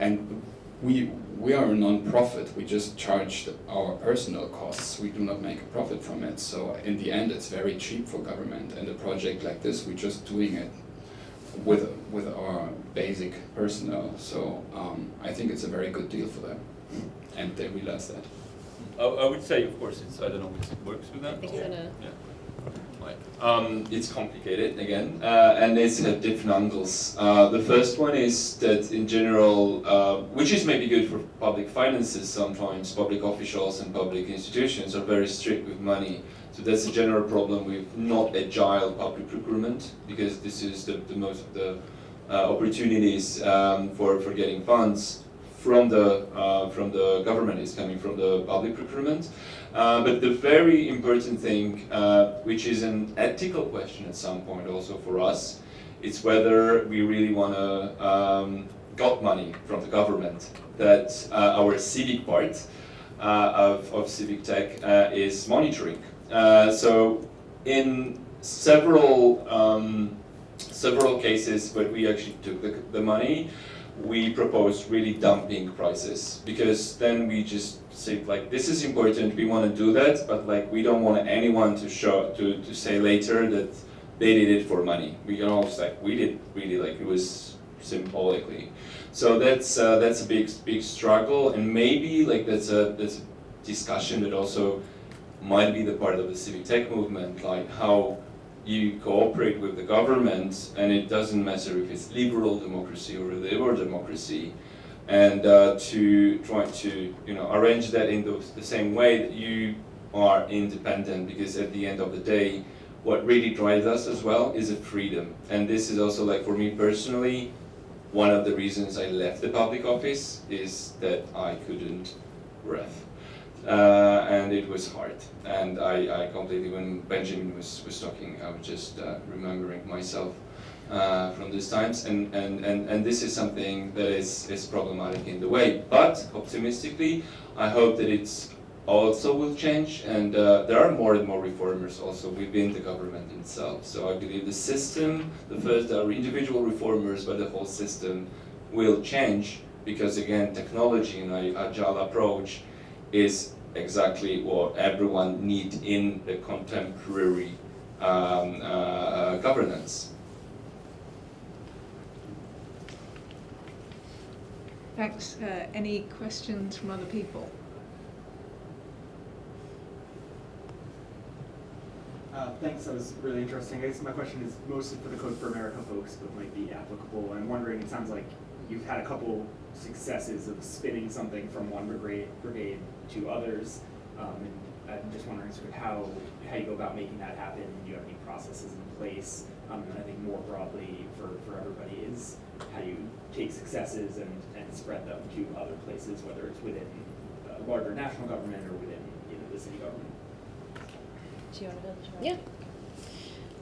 and we, we are a non-profit, we just charge our personal costs, we do not make a profit from it. So in the end it's very cheap for government and a project like this, we're just doing it with, with our basic personnel. So um, I think it's a very good deal for them, and they realize that. I, I would say, of course, it's, I don't know if it works with that. I think or- so. Yeah. Um, it's complicated again, uh, and it's at different angles. Uh, the first one is that in general, uh, which is maybe good for public finances sometimes, public officials and public institutions are very strict with money. So that's a general problem with not agile public procurement, because this is the, the most of the uh, opportunities um, for, for getting funds from the, uh, from the government is coming from the public procurement. Uh, but the very important thing, uh, which is an ethical question at some point also for us, it's whether we really want to um, got money from the government. That uh, our civic part uh, of, of civic tech uh, is monitoring. Uh, so in several um, several cases where we actually took the, the money, we proposed really dumping prices because then we just say like this is important we want to do that but like we don't want anyone to show to, to say later that they did it for money. We can always like we did really like it was symbolically. So that's uh, that's a big big struggle and maybe like that's a that's a discussion that also might be the part of the civic tech movement like how you cooperate with the government, and it doesn't matter if it's liberal democracy or liberal democracy, and uh, to try to you know arrange that in the, the same way that you are independent, because at the end of the day, what really drives us as well is a freedom, and this is also like for me personally, one of the reasons I left the public office is that I couldn't breathe uh, and it was hard. And I, I completely, when Benjamin was, was talking, I was just uh, remembering myself uh, from these times, and, and, and, and this is something that is, is problematic in the way. But optimistically, I hope that it's also will change, and uh, there are more and more reformers also within the government itself. So I believe the system, the first are individual reformers, but the whole system will change because again, technology and agile approach is exactly what everyone needs in the contemporary um, uh, governance. Thanks. Uh, any questions from other people? Uh, thanks, that was really interesting. I guess my question is mostly for the Code for America folks, but might be applicable. I'm wondering, it sounds like you've had a couple successes of spinning something from one brigade, brigade to others. Um, and I'm just wondering sort of how, how you go about making that happen. Do you have any processes in place? Um, and I think more broadly for, for everybody is how you take successes and, and spread them to other places, whether it's within a larger national government or within you know, the city government. Do you want to go? Yeah.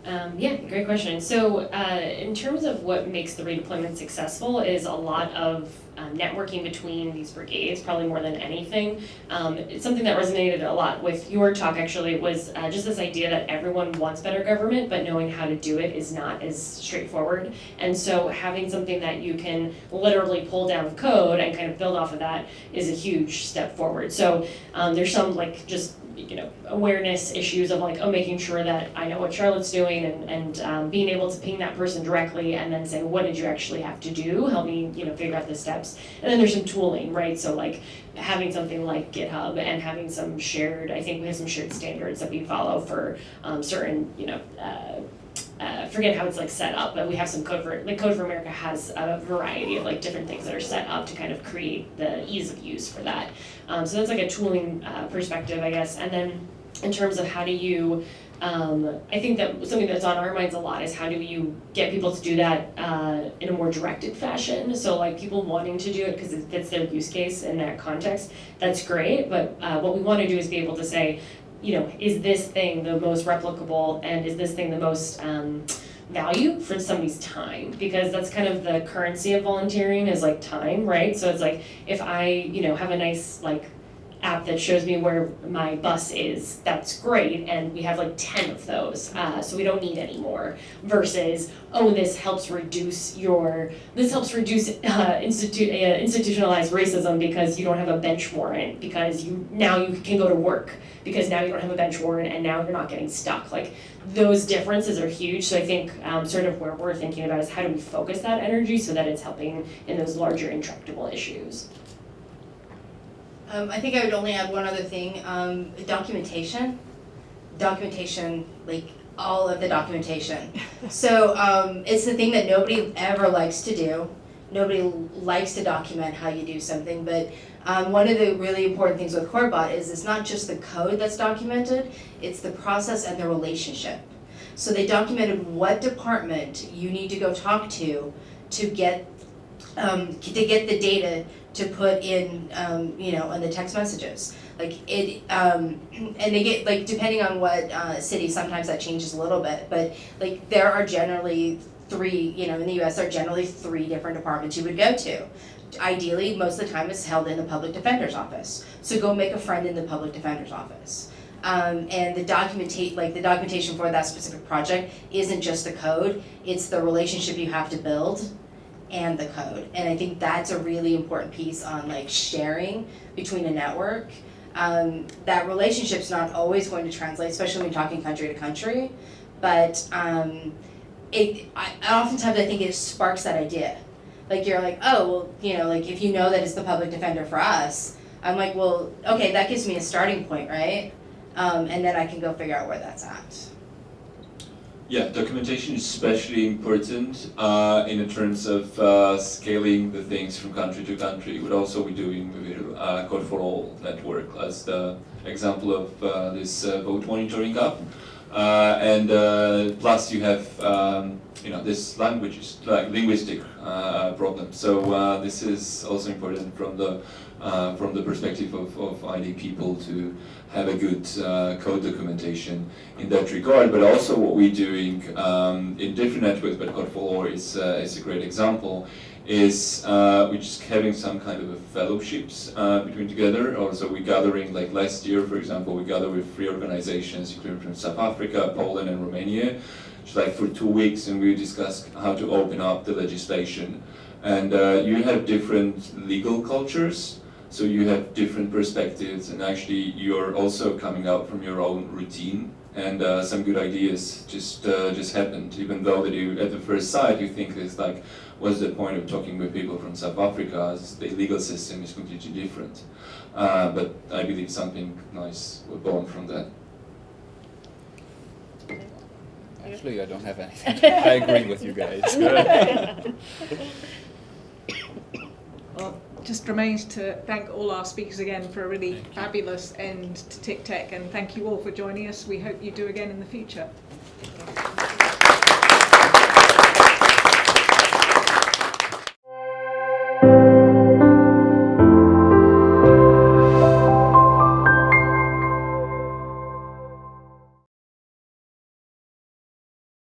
Um, yeah, great question. So, uh, in terms of what makes the redeployment successful, is a lot of um, networking between these brigades, probably more than anything. Um, it's something that resonated a lot with your talk. Actually, was uh, just this idea that everyone wants better government, but knowing how to do it is not as straightforward. And so, having something that you can literally pull down code and kind of build off of that is a huge step forward. So, um, there's some like just you know awareness issues of like oh making sure that I know what Charlotte's doing and and um, being able to ping that person directly and then say what did you actually have to do help me you know figure out the steps and then there's some tooling right so like having something like GitHub and having some shared I think we have some shared standards that we follow for um, certain you know. Uh, uh, forget how it's like set up, but we have some code for like Code for America has a variety of like different things that are set up to kind of create the ease of use for that. Um, so that's like a tooling uh, perspective, I guess. And then in terms of how do you, um, I think that something that's on our minds a lot is how do you get people to do that uh, in a more directed fashion. So like people wanting to do it because it fits their use case in that context, that's great. But uh, what we want to do is be able to say, you know, is this thing the most replicable and is this thing the most um, value for somebody's time? Because that's kind of the currency of volunteering is like time, right? So it's like if I, you know, have a nice like app that shows me where my bus is, that's great, and we have like ten of those, uh, so we don't need any more. Versus, oh, this helps reduce your, this helps reduce uh, institu- uh, institutionalized racism because you don't have a bench warrant, because you now you can go to work, because now you don't have a bench warrant, and now you're not getting stuck. Like those differences are huge. So I think um, sort of where we're thinking about is how do we focus that energy so that it's helping in those larger intractable issues. Um, I think I would only add one other thing, um, documentation. Documentation, like all of the documentation. So, um, it's the thing that nobody ever likes to do. Nobody likes to document how you do something, but, um, one of the really important things with Courtbot is it's not just the code that's documented, it's the process and the relationship. So they documented what department you need to go talk to to get, um, to get the data to put in, um, you know, in the text messages. Like it, um, and they get like depending on what uh, city, sometimes that changes a little bit. But like there are generally three, you know, in the U.S. there are generally three different departments you would go to. Ideally, most of the time it's held in the public defender's office. So go make a friend in the public defender's office. Um, and the documentate, like the documentation for that specific project isn't just the code; it's the relationship you have to build and the code. And I think that's a really important piece on like sharing between a network. Um, that relationship's not always going to translate, especially when you're talking country to country. But um, it, I, oftentimes I think it sparks that idea. Like you're like, oh, well, you know, like if you know that it's the public defender for us, I'm like, well, okay, that gives me a starting point, right? Um, and then I can go figure out where that's at. Yeah, documentation is especially important uh, in terms of uh, scaling the things from country to country. What also we're doing with uh, Code for All network as the example of uh, this uh, vote monitoring app. Uh, and uh, plus you have um, you know this language like linguistic uh, problem. So uh, this is also important from the uh, from the perspective of, of ID people to have a good uh, code documentation in that regard. But also what we're doing um, in different networks, but Code for All is is a great example. Is uh, we're just having some kind of a fellowships uh, between together. Also, we're gathering like last year, for example, we gather with three organizations, including from South Africa, Poland, and Romania, just like for two weeks, and we discuss how to open up the legislation. And uh, you have different legal cultures, so you have different perspectives, and actually you're also coming out from your own routine, and uh, some good ideas just uh, just happened. Even though that you, at the first sight, you think it's like, what's the point of talking with people from South Africa? As the legal system is completely different. Uh, but I believe something nice was born from that. Actually, I don't have anything. I agree with you guys. Well, just remains to thank all our speakers again for a really fabulous end to TICTeC and thank you all for joining us. We hope you do again in the future.